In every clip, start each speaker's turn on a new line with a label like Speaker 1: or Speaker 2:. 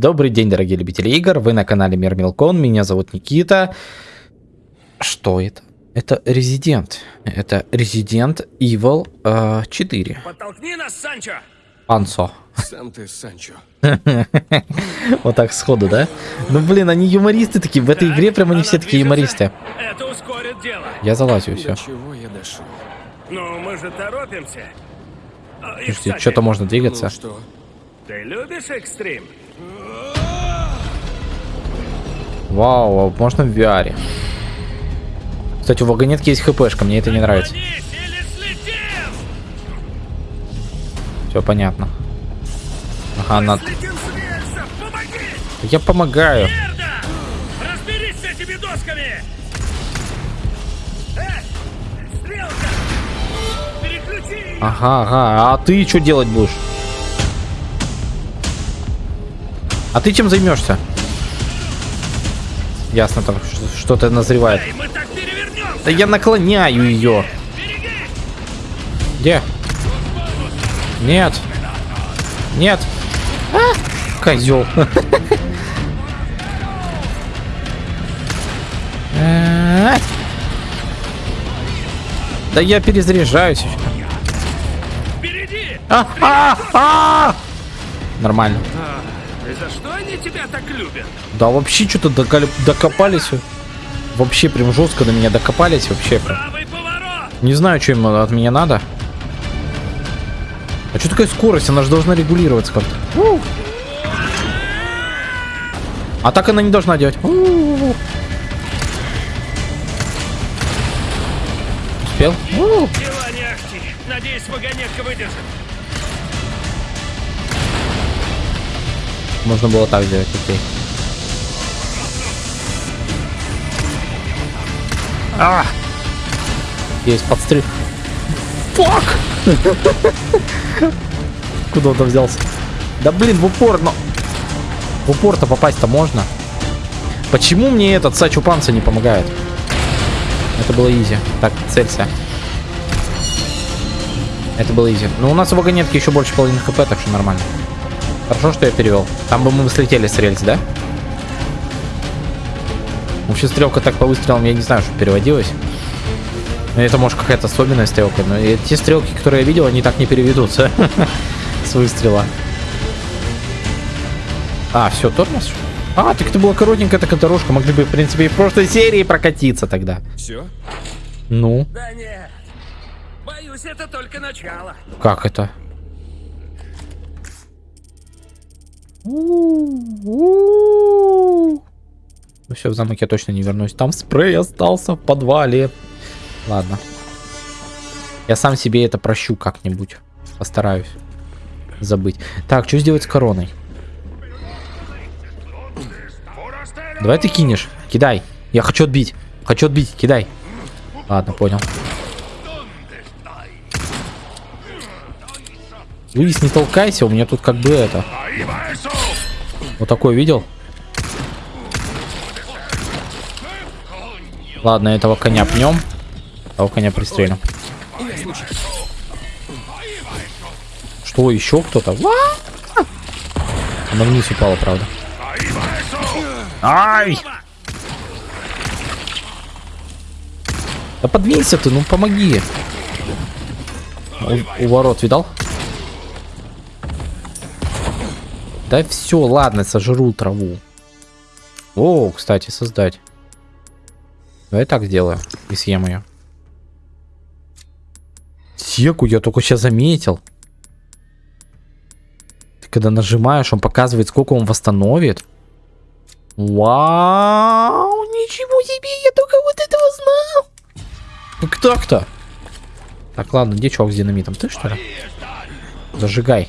Speaker 1: Добрый день, дорогие любители игр. Вы на канале Мир Милкон. Меня зовут Никита. Что это? Это Резидент. Это Resident Evil э, 4.
Speaker 2: Подтолкни нас, Санчо!
Speaker 1: Панцо.
Speaker 3: Сам ты, Санчо.
Speaker 1: Вот так сходу, да? Ну блин, они юмористы такие. В этой игре прям они все такие юмористы.
Speaker 2: Это ускорит дело.
Speaker 1: Я залазю, все.
Speaker 3: Чего я дошел?
Speaker 2: Ну, мы же торопимся. А,
Speaker 1: Подожди,
Speaker 2: кстати,
Speaker 1: что-то можно
Speaker 3: Ну
Speaker 1: двигаться.
Speaker 3: что?
Speaker 2: Ты любишь экстрим?
Speaker 1: Вау, а можно в VR. Кстати, у вагонетки есть хпшка, мне это не нравится. Все понятно. Ага!
Speaker 2: Помоги!
Speaker 1: Я помогаю.
Speaker 2: Ее!
Speaker 1: Ага, ага. А ты что делать будешь? А ты чем займешься? Ясно, там что-то назревает.
Speaker 2: Эй!
Speaker 1: Да я наклоняю ее.
Speaker 2: Береги!
Speaker 1: Где? Нет. Нет. А, козел. Да я перезаряжаюсь.
Speaker 2: Впереди!
Speaker 1: А, а, а! Нормально.
Speaker 2: За что они тебя так любят?
Speaker 1: Да вообще что-то докопались. Вообще прям жестко до меня докопались. Вообще.
Speaker 2: Правый поворот!
Speaker 1: Не знаю, что им от меня надо. А что такая скорость? Она же должна регулироваться как-то. А так она не должна делать. Успел?
Speaker 2: Надеюсь, вагонетка выдержит.
Speaker 1: Можно было так сделать, окей. А! Есть подстрел. Фак! Куда он взялся? Да блин, в упор, но... В упор-то попасть-то можно. Почему мне этот Сачу Панца не помогает? Это было изи. Так, целься. Это было изи. Но у нас у вагонетки еще больше половины хп, так что нормально. Хорошо, что я перевел. Там бы мы слетели с рельс, да? Вообще стрелка так по выстрелам, я не знаю, что переводилась. Ну, Это может какая-то особенная стрелка, но и те стрелки, которые я видел, они так не переведутся с выстрела. А, все, тормоз? А, так это была коротенькая такая дорожка. Могли бы, в принципе, и в прошлой серии прокатиться тогда.
Speaker 3: Все?
Speaker 1: Ну,
Speaker 2: Да нет. Боюсь, это только начало.
Speaker 1: как это? Ну все, в замок я точно не вернусь. Там спрей остался в подвале. Ладно. Я сам себе это прощу как-нибудь. Постараюсь забыть. Так, что сделать с короной? Давай ты кинешь. Кидай. Я хочу отбить. Хочу отбить. Кидай. Ладно, понял. Луис, не толкайся, у меня тут как бы это. Вот такой видел? Ладно, этого коня пнем. Того коня пристрелим. Что, еще кто-то? Она вниз упала, правда. Ай! Да подвинься ты, ну помоги. У, у ворот видал? Да все, ладно, сожру траву. О, кстати, создать. Давай так сделаю и съем ее. Секу я только сейчас заметил. Ты когда нажимаешь, он показывает, сколько он восстановит. Вау, ничего себе, я только вот этого знал. Как так-то? Так, ладно, где чувак с динамитом? Ты что ли? Зажигай.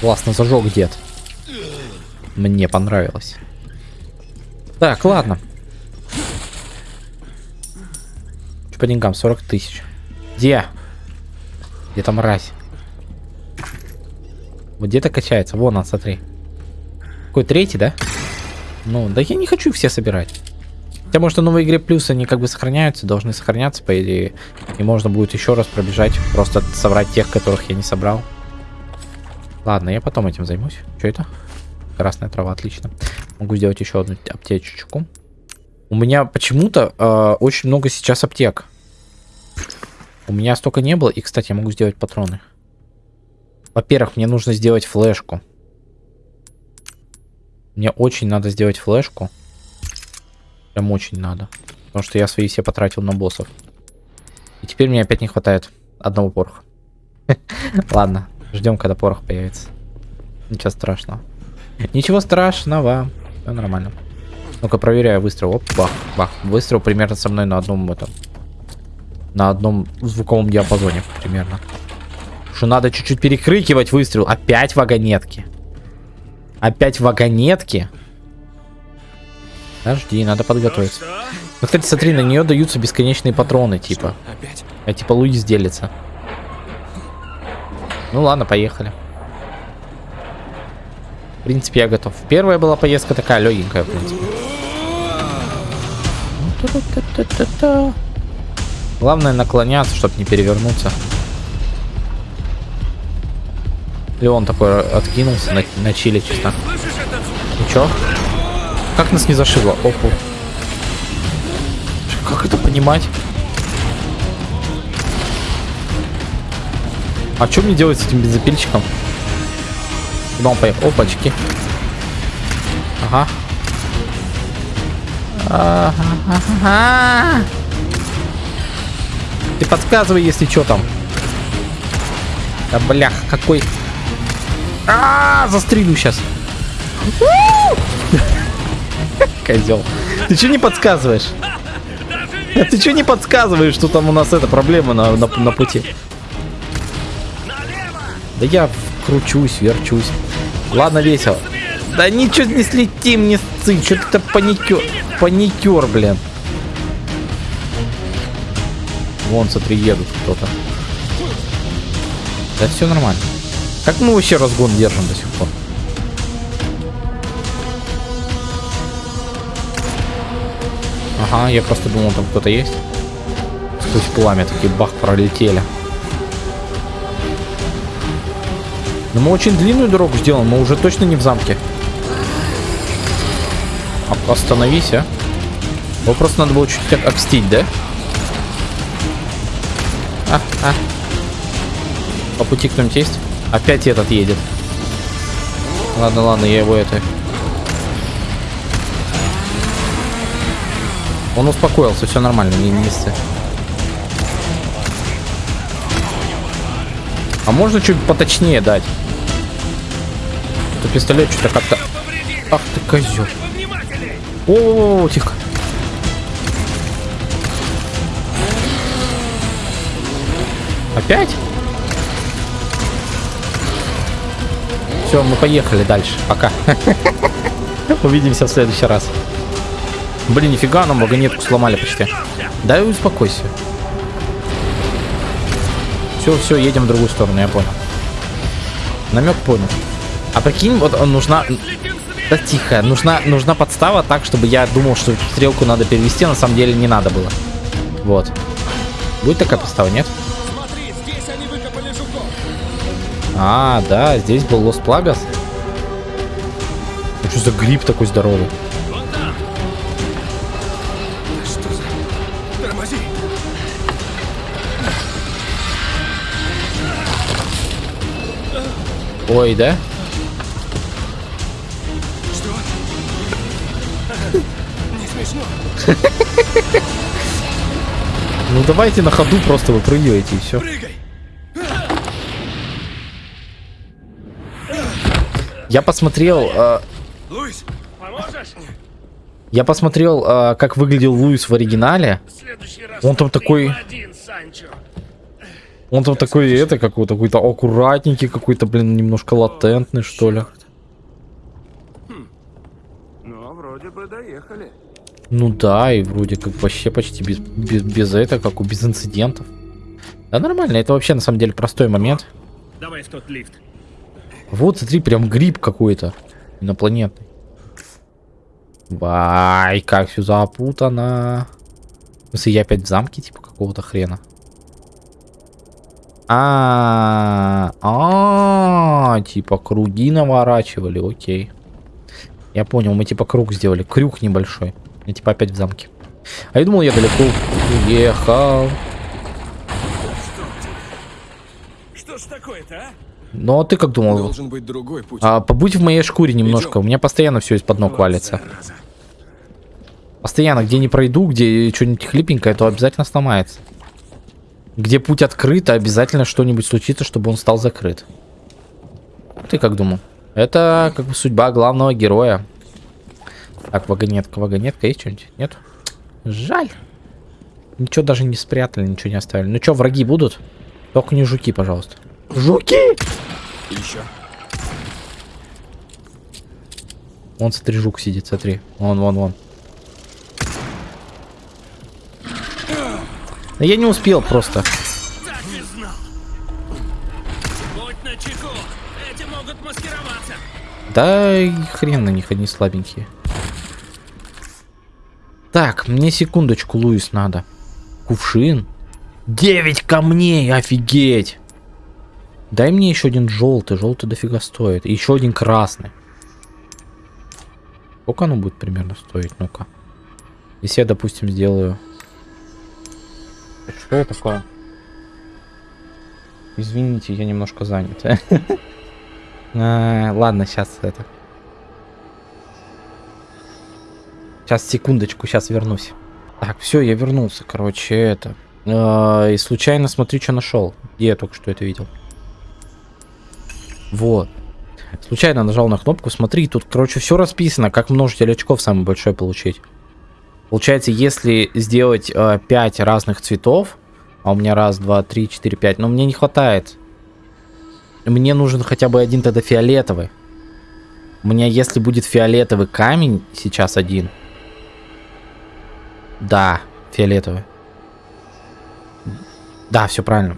Speaker 1: Классно зажег дед. Мне понравилось. Так, ладно. Что по деньгам? 40 тысяч. Где? Где там мразь? Вот где-то качается. Вон он, смотри. Какой третий, да? Ну, да я не хочу все собирать. Хотя, может, в новой игре плюс они как бы сохраняются, должны сохраняться, по идее. И можно будет еще раз пробежать, просто собрать тех, которых я не собрал. Ладно, я потом этим займусь. Что это? Красная трава, отлично. Могу сделать еще одну аптечечку. У меня почему-то э, очень много сейчас аптек. У меня столько не было. И, кстати, я могу сделать патроны. Во-первых, мне нужно сделать флешку. Мне очень надо сделать флешку. Прям очень надо. Потому что я свои все потратил на боссов. И теперь мне опять не хватает одного пороха. Ладно, ждем, когда порох появится. Ничего страшного. Ничего страшного. Все нормально. Ну-ка, проверяю выстрел. Оп, бах, бах. Выстрел примерно со мной на одном этом. На одном звуковом диапазоне примерно. Что надо чуть-чуть перекрикивать выстрел. Опять вагонетки. Опять вагонетки. Подожди, надо подготовиться.
Speaker 2: Ну
Speaker 1: кстати, смотри, на нее даются бесконечные патроны, типа. А типа Луис делится. Ну ладно, поехали. В принципе, я готов. Первая была поездка такая легенькая, в принципе. Главное наклоняться, чтобы не перевернуться. Леон такой откинулся на, на чили чисто.
Speaker 2: Звук?
Speaker 1: Ничего? Как нас не зашибло? Опу. Как это понимать? А что мне делать с этим бензопильчиком? Куда он поехал? Опачки. Ага. Ага. Ты подсказывай, если что там. Да блях, какой... А, застрелю сейчас. Козел. Ты что не подсказываешь? А Ты что не подсказываешь, что там у нас эта проблема на, на, на пути? Да я кручусь, верчусь. Ладно, весело. Да ничего не слетим, не сцы. Что ты паникер, паникер, блин. Вон, смотри, едут кто-то. Да все нормально. Как мы вообще разгон держим до сих пор? Ага, я просто думал, там кто-то есть. Сквозь пламя такие бах пролетели. Но мы очень длинную дорогу сделаем, мы уже точно не в замке. А, остановись, а. Его просто надо было чуть-чуть обстить, да? А, а. По пути кто-нибудь есть? Опять этот едет. Ладно, ладно, я его это... Он успокоился, все нормально, не, ссы. А можно чуть поточнее дать? Это пистолет что-то как-то... Ах ты козел.
Speaker 2: Повнимательней!
Speaker 1: О, тихо. Опять? Все, мы поехали дальше. Пока. Увидимся в следующий раз. Блин, нифига, нам вагонетку сломали почти. Да успокойся. Все, все, едем в другую сторону, я понял. Намек понял. А прикинь, вот нужна... Да тихо, нужна, нужна подстава так, чтобы я думал, что стрелку надо перевести, а на самом деле не надо было. Вот. Будет такая подстава, нет? А, да, здесь был Лос Плагас. Ну, что за гриб такой здоровый? Ой, да? Давайте на ходу просто выпрыгивайте и все.
Speaker 3: Прыгай.
Speaker 1: Я посмотрел, э,
Speaker 3: Луис,
Speaker 2: Поможешь?
Speaker 1: я посмотрел, э, как выглядел Луис в оригинале.
Speaker 2: В следующий раз
Speaker 1: Он там такой-
Speaker 2: один.
Speaker 1: Он там такой, это, какой-то, какой-то аккуратненький, какой-то, блин, немножко латентный, что ли.
Speaker 2: Ну, вроде бы доехали.
Speaker 1: Ну да, и вроде как вообще почти без, без, без этого, как у без инцидентов. Да нормально, это вообще на самом деле простой момент.
Speaker 2: Давай в тот лифт.
Speaker 1: Вот, смотри, прям гриб какой-то инопланетный. Вай, как все запутано. В смысле, я опять в замке, типа, какого-то хрена. А, а, типа круги наворачивали, окей. Я понял, мы типа круг сделали, крюк небольшой. И типа опять в замке. А я думал, я далеко уехал.
Speaker 2: Что ж такое-то, а?
Speaker 1: Ну а ты как думал?
Speaker 3: Должен быть другой путь.
Speaker 1: А, побудь в моей шкуре немножко. У меня постоянно все из-под ног валится. Постоянно, где не пройду, где что-нибудь хлипенькое, то обязательно сломается. Где путь открыт, обязательно что-нибудь случится, чтобы он стал закрыт. Ты как думал? Это как бы судьба главного героя. Так, вагонетка, вагонетка, есть что-нибудь? Нет? Жаль. Ничего даже не спрятали, ничего не оставили. Ну что, враги будут? Только не жуки, пожалуйста. Жуки!
Speaker 3: Еще.
Speaker 1: Вон, смотри, жук сидит, смотри. Вон, вон, вон. Да я не успел просто.
Speaker 2: Так и знал. Будь начеку. Эти могут маскироваться.
Speaker 1: Да и хрен на них, они слабенькие. Так, мне секундочку, Луис, надо. Кувшин. 9 камней, офигеть. Дай мне еще один желтый, желтый дофига стоит. И еще один красный. Сколько оно будет примерно стоить? Ну-ка. Если я, допустим, сделаю... Что это такое? Извините, я немножко занят. А, Ладно, сейчас это. Сейчас, секундочку, сейчас вернусь. Так, все, я вернулся, короче, это. А, И случайно смотри, что нашел. Где я только что это видел. Вот. Случайно нажал на кнопку, смотри, тут, короче, все расписано, как множитель очков самый большой получить. Получается, если сделать 5 разных цветов, а у меня раз, два, три, четыре, пять, но мне не хватает. Мне нужен хотя бы один тогда фиолетовый. У меня, если будет фиолетовый камень, сейчас один. Да, фиолетовый. Да, все правильно.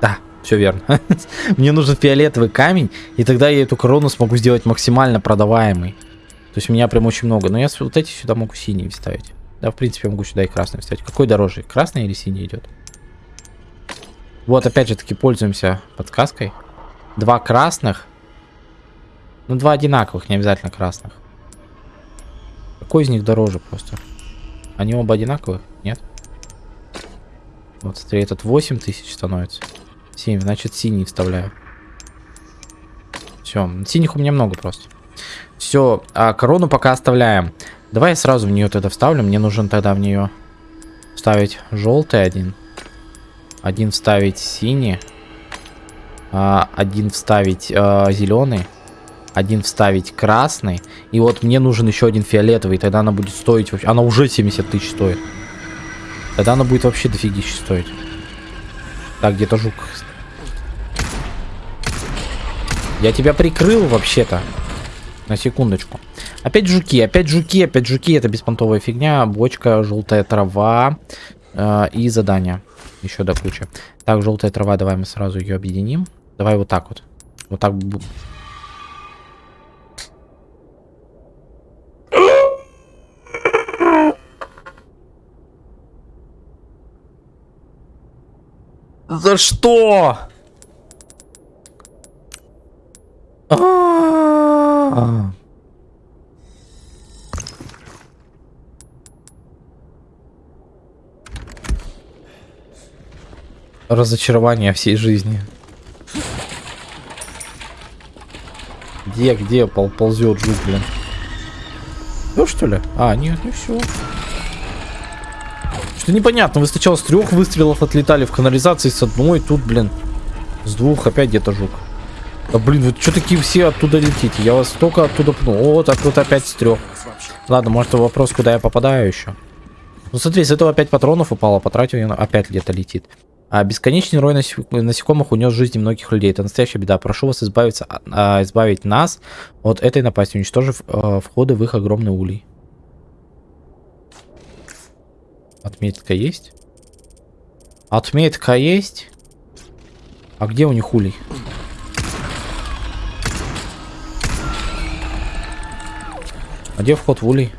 Speaker 1: Да, все верно. Мне нужен фиолетовый камень, и тогда я эту корону смогу сделать максимально продаваемой. То есть у меня прям очень много. Но я вот эти сюда могу синие вставить. Да, в принципе, я могу сюда и красный вставить. Какой дороже? Красный или синий идет? Вот, опять же таки, пользуемся подсказкой. Два красных. Ну, два одинаковых, не обязательно красных. Какой из них дороже просто? Они оба одинаковых? Нет? Вот, смотри, этот 8 тысяч становится. 7, значит, синий вставляю. Все, синих у меня много просто. Все, а корону пока оставляем. Давай я сразу в нее тогда вставлю. Мне нужен тогда в нее вставить желтый один. Один вставить синий. а, один вставить зеленый. Один вставить красный. И вот мне нужен еще один фиолетовый. Тогда она будет стоить вообще... Она уже 70 тысяч стоит. Тогда она будет вообще дофигища стоить. Так, где-то жук. Я тебя прикрыл вообще-то. На секундочку. Опять жуки, опять жуки, опять жуки. Это беспонтовая фигня. Бочка, желтая трава э, и задание. Еще до кучи. Так, желтая трава, давай мы сразу ее объединим. Давай вот так вот. Вот так. За что? А-а-а. Разочарование всей жизни. Где, где пол ползет жук, блин? Ну что ли? А, нет, не все. Что непонятно, вы сначала с трех выстрелов отлетали в канализации с одной, тут, блин, с двух опять где-то жук. Да блин, вы что такие все оттуда летите? Я вас только оттуда пнул. О, так вот опять с трех. Ладно, может вопрос, куда я попадаю еще. Ну смотри, с этого опять патронов упало, потратил, он опять где-то летит. А бесконечный рой насек- насекомых унес жизни многих людей. Это настоящая беда. Прошу вас избавиться, а, избавить нас от этой напасти, уничтожив э, входы в их огромный улей. Отметка есть? Отметка есть? А где у них улей? А где вход в улей?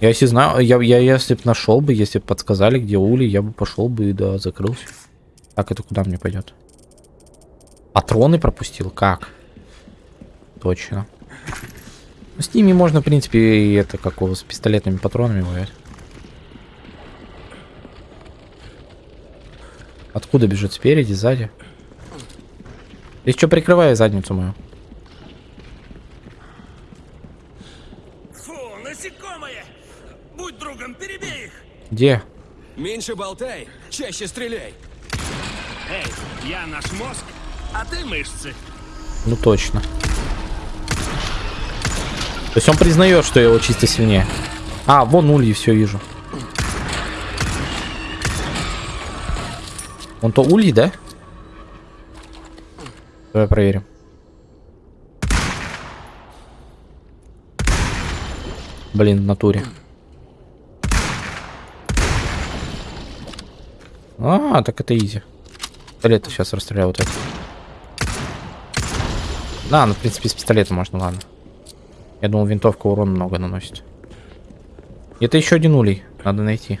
Speaker 1: Я если знаю, я, я если бы нашел бы, если бы подсказали, где улей, я бы пошел бы и да, закрылся. Так, это куда мне пойдет? Патроны пропустил? Как? Точно. Ну, с ними можно, в принципе, и это как у- с пистолетными патронами воевать. Откуда бежит? Спереди, сзади? Ты что, прикрывай задницу мою?
Speaker 2: Фу, насекомые! Будь другом, перебей их!
Speaker 1: Где?
Speaker 3: Меньше болтай, чаще стреляй.
Speaker 2: Эй, я наш мозг, а ты мышцы.
Speaker 1: Ну точно. То есть он признает, что его чисто сильнее. А, вон ульи, все вижу. Он то ульи, да? Давай проверим. Блин, в натуре. А, так это изи. Пистолет сейчас расстреляю вот это. Да, ну, в принципе, с пистолета можно, ладно. Я думал, винтовка урон много наносит. Это еще один улей. Надо найти.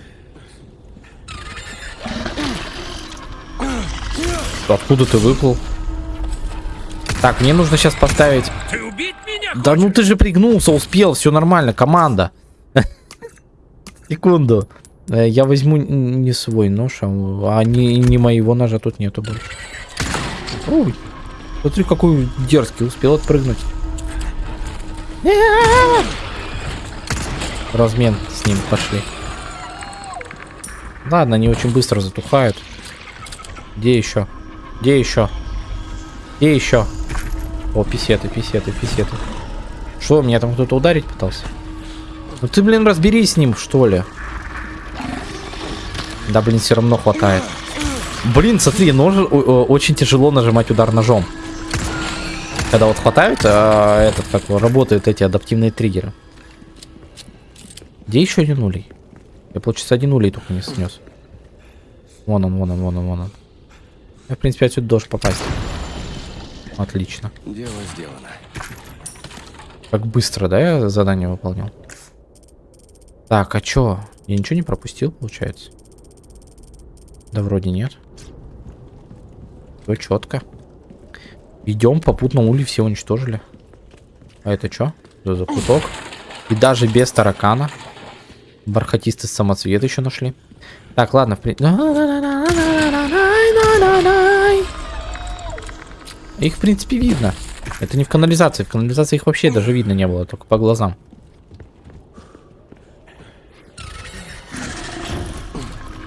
Speaker 1: Откуда ты выплыл? Так, мне нужно сейчас поставить...
Speaker 2: Ты убить меня
Speaker 1: Да ну ты же пригнулся, успел, все нормально, команда. Секунду. Э, Я возьму не свой нож, а а не, не моего ножа тут нету больше. Ой, смотри, какой дерзкий, успел отпрыгнуть. Размен с ним пошли. Ладно, они очень быстро затухают. Где еще? Где еще? Где еще? О, писеты, писеты, писеты. Что, меня там кто-то ударить пытался? Ну ты, блин, разберись с ним, что ли. Да, блин, все равно хватает. Блин, смотри, нож, очень тяжело нажимать удар ножом. Когда вот хватает, а, этот, как работают эти адаптивные триггеры. Где еще один улей? Я, получается, один улей только не снес. Вон он, вон он, вон он, вон он. Я, в принципе, отсюда должен попасть. Отлично.
Speaker 3: Дело сделано.
Speaker 1: Как быстро, да, я задание выполнил? Так, а чё? Я ничего не пропустил, получается? Да вроде нет. Все четко. Идем, попутно ули все уничтожили. А это что? За закуток. И даже без таракана. Бархатистый самоцвет еще нашли. Так, ладно, в принципе... Их, в принципе, видно. Это не в канализации. В канализации их вообще даже видно не было, только по глазам.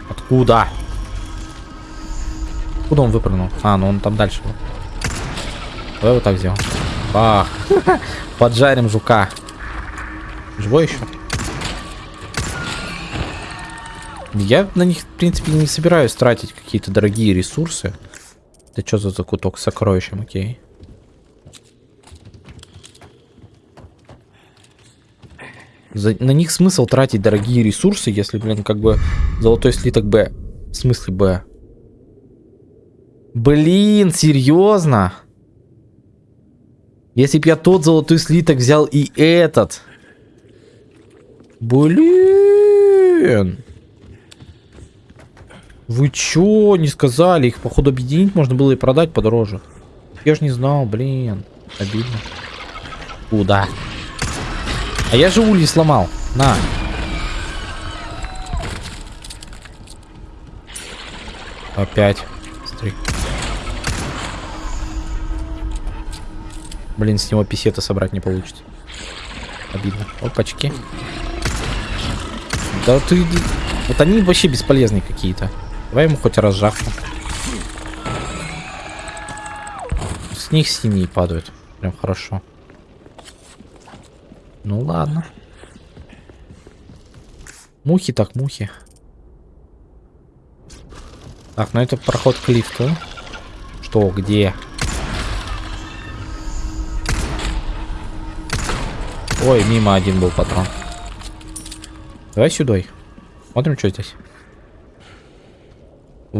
Speaker 1: Откуда? Куда он выпрыгнул? А, ну он там дальше был. Давай вот так сделаем. Бах. Поджарим жука. Живой еще? Я на них, в принципе, не собираюсь тратить какие-то дорогие ресурсы. Это что за закуток с сокровищем, окей? За- на них смысл тратить дорогие ресурсы, если, блин, как бы золотой слиток Б. В смысле Б? Блин, серьезно? Если б я тот золотой слиток взял и этот. Блин. Вы чё, не сказали? Их, походу, объединить можно было и продать подороже. Я ж не знал, блин. Обидно. Куда? А я же ульи сломал. На. Опять. Смотри. Блин, с него писета собрать не получится. Обидно. Опачки. Да ты... Вот они вообще бесполезные какие-то. Давай ему хоть разжахну. С них синие падают. Прям хорошо. Ну ладно. Мухи так мухи. Так, ну это проход к лифту. Что, где? Ой, мимо один был патрон. Давай сюда. Смотрим, что здесь.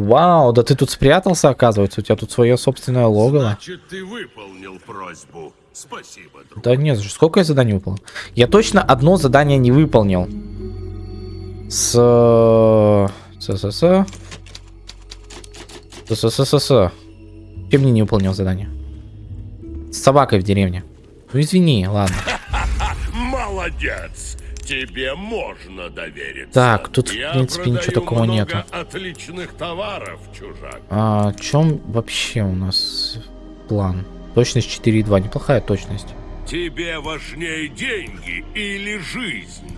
Speaker 1: Вау, да ты тут спрятался, оказывается. У тебя тут свое собственное логово.
Speaker 4: Значит, ты выполнил просьбу. Спасибо, друг.
Speaker 1: Да нет, сколько я заданий выполнил? Я точно одно задание не выполнил. С... С... С... С... С-с-с-с. Чем мне не выполнил задание? С собакой в деревне. Ну извини, ладно.
Speaker 4: Молодец! Тебе можно довериться.
Speaker 1: Так, тут, в принципе, ничего такого нету.
Speaker 4: отличных товаров, чужак.
Speaker 1: А, в чем вообще у нас план? Точность 4,2. Неплохая точность.
Speaker 4: Тебе важнее деньги или жизнь?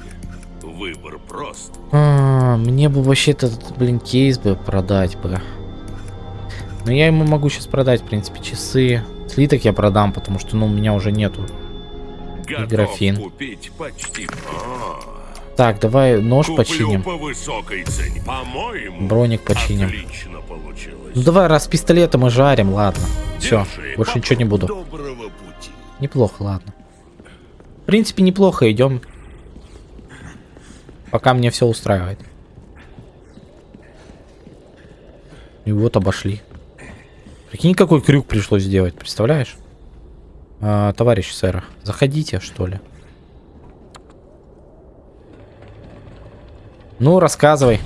Speaker 4: Выбор прост.
Speaker 1: А, мне бы вообще этот, блин, кейс бы продать бы. Но я ему могу сейчас продать, в принципе, часы. Слиток я продам, потому что, ну, у меня уже нету.
Speaker 4: Готов
Speaker 1: графин.
Speaker 4: купить почти. А,
Speaker 1: Так, давай нож
Speaker 4: куплю
Speaker 1: починим.
Speaker 4: по высокой цене. По-моему,
Speaker 1: Броник починим. Ну давай, раз пистолета мы жарим, ладно. Все, больше
Speaker 4: по-
Speaker 1: ничего не буду. Неплохо, ладно. В принципе, неплохо идем. Пока мне все устраивает. И вот обошли. Прикинь, какой крюк пришлось сделать, представляешь? А, товарищ сэр, заходите, что ли. Ну, рассказывай.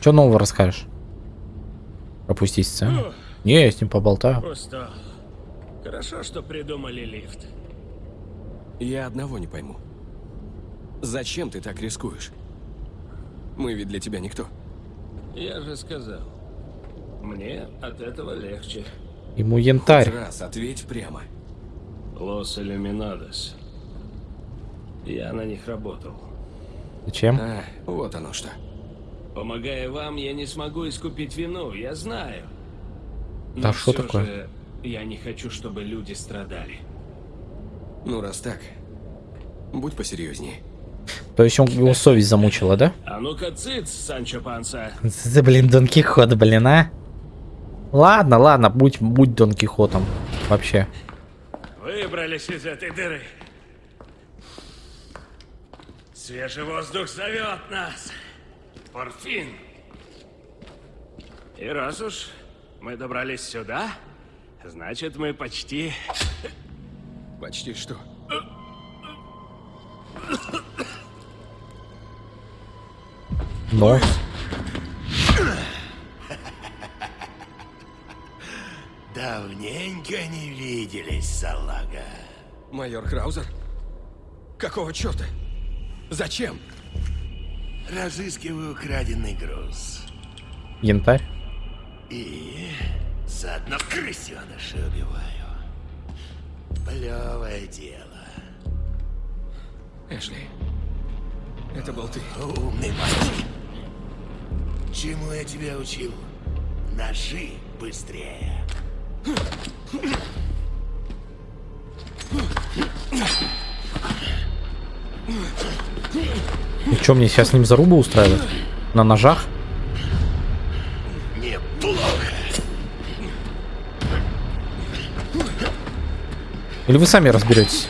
Speaker 1: Что нового расскажешь? Пропустить сцену? Не, я с ним поболтаю.
Speaker 2: Устал. Хорошо, что придумали лифт.
Speaker 3: Я одного не пойму. Зачем ты так рискуешь? Мы ведь для тебя никто.
Speaker 2: Я же сказал. Мне от этого легче.
Speaker 1: Ему янтарь.
Speaker 3: Раз, ответь прямо.
Speaker 2: Лос Иллюминадос. Я на них работал.
Speaker 1: Зачем?
Speaker 3: А, вот оно что.
Speaker 2: Помогая вам, я не смогу искупить вину, я знаю.
Speaker 1: Да
Speaker 2: Но
Speaker 1: что
Speaker 2: всё
Speaker 1: такое?
Speaker 2: же я не хочу, чтобы люди страдали.
Speaker 3: Ну, раз так, будь посерьезнее.
Speaker 1: То есть он, его совесть замучила, да?
Speaker 2: А ну-ка, цыц, Санчо Панса.
Speaker 1: За, блин, Дон Кихот, блин, а? Ладно, ладно, будь, будь Дон Кихотом. Вообще.
Speaker 2: Выбрались из этой дыры. Свежий воздух зовет нас. Порфин. И раз уж мы добрались сюда, значит мы почти...
Speaker 3: Почти что?
Speaker 1: Но.
Speaker 5: Давненько не виделись, салага.
Speaker 3: Майор Краузер? Какого черта? Зачем?
Speaker 5: Разыскиваю украденный груз.
Speaker 1: Янтарь.
Speaker 5: И заодно крысеныша убиваю. Плевое дело.
Speaker 3: Эшли, это был ты.
Speaker 5: Умный мальчик. Чему я тебя учил? Ножи быстрее.
Speaker 1: И что, мне сейчас с ним зарубу устраивать? На ножах? Или вы сами разберетесь?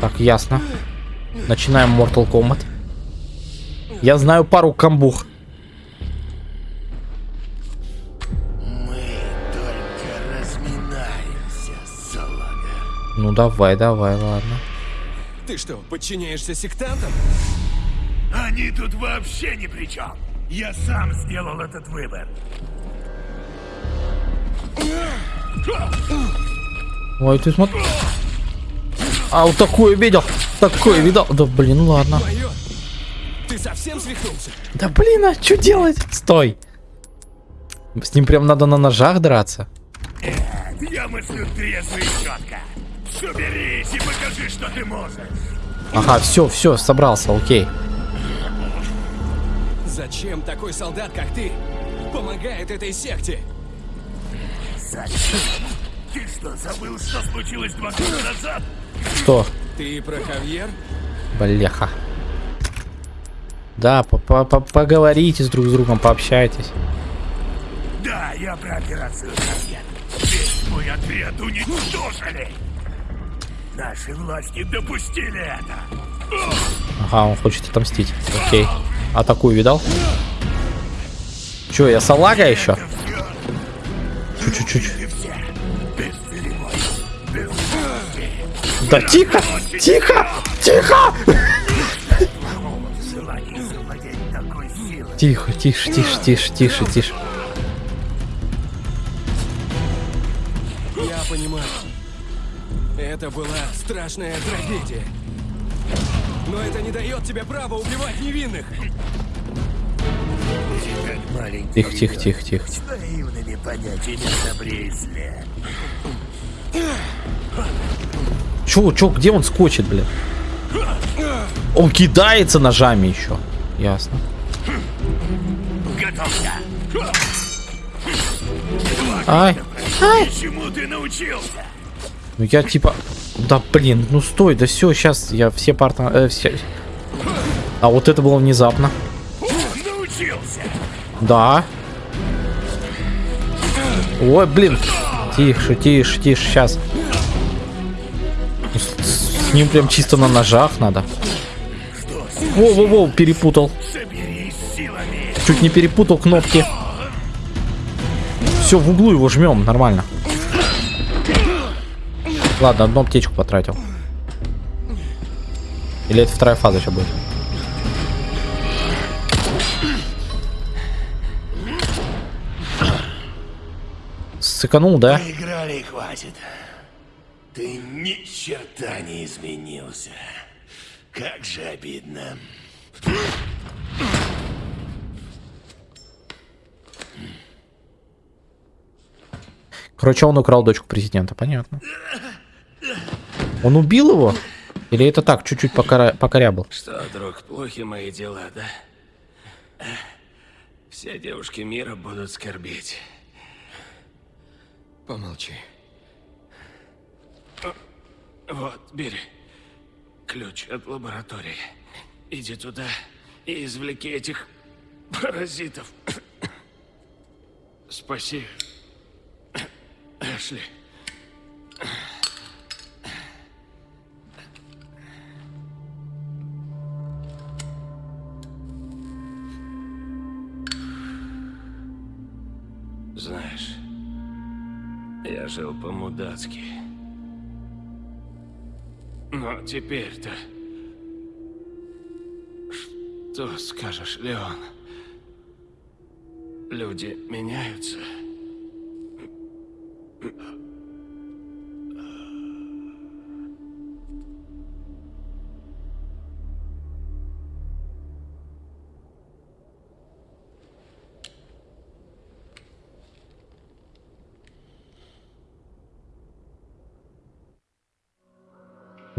Speaker 1: Так, ясно. Начинаем Mortal Kombat. Я знаю пару камбух. Ну давай, давай, ладно.
Speaker 3: Ты что, подчиняешься сектантам?
Speaker 5: Они тут вообще ни при чем. Я сам сделал этот выбор.
Speaker 1: Ой, ты смотри. А, вот такое видел. Такое видел. Да блин, ладно.
Speaker 3: Майор, ты совсем свихнулся?
Speaker 1: Да блин, а что делать? Стой. С ним прям надо на ножах драться.
Speaker 5: Я мыслю трезво и четко. Соберись и покажи, что ты можешь.
Speaker 1: Ага, все, все, собрался, окей.
Speaker 3: Зачем такой солдат, как ты, помогает этой секте?
Speaker 5: Зачем? Ты что, забыл, что случилось два года назад?
Speaker 1: Что?
Speaker 3: Ты про Хавьер?
Speaker 1: Бляха. Да, по- по- по- поговорите с друг с другом, пообщайтесь.
Speaker 5: Да, я про операцию «Совет». Весь твой ответ уничтожили. Наши власти допустили это.
Speaker 1: Ага, он хочет отомстить. Окей. Атакую видал? Че, я салага еще? Чуть-чуть. Да тихо! Тихо! Тихо! Тихо, тише, тише, тише, тише, тише.
Speaker 3: Это была страшная трагедия. Но это не дает тебе права убивать невинных.
Speaker 1: Тихо, тихо, тихо, тихо.
Speaker 5: С наивными понятиями о добре и зле.
Speaker 1: Чё, чё, где он скочит, блин? Он кидается ножами еще. Ясно.
Speaker 5: Готовься.
Speaker 1: Ай.
Speaker 5: Чему ты научился?
Speaker 1: Ну я типа... Да блин, ну стой, да все, сейчас я все парта... э, все- А вот это было внезапно. Да. Ой, блин. Тише, тише, тише, сейчас. С, с ним прям чисто на ножах надо. Воу-воу-воу, перепутал. Чуть не перепутал кнопки. Все, в углу его жмем, нормально. Ладно, одну аптечку потратил. Или это вторая фаза сейчас будет? Сыканул, да?
Speaker 5: Играли и хватит. Ты ни черта не изменился. Как же обидно.
Speaker 1: Короче, он украл дочку президента, понятно. Он убил его? Или это так, чуть-чуть покора... покорябал?
Speaker 2: Что, друг, плохи мои дела, да? Все девушки мира будут скорбеть.
Speaker 3: Помолчи.
Speaker 2: Вот, бери. Ключ от лаборатории. Иди туда и извлеки этих паразитов. Спаси. Эшли. Жил по-мудацки. Но теперь-то... Что скажешь, Леон? Люди меняются.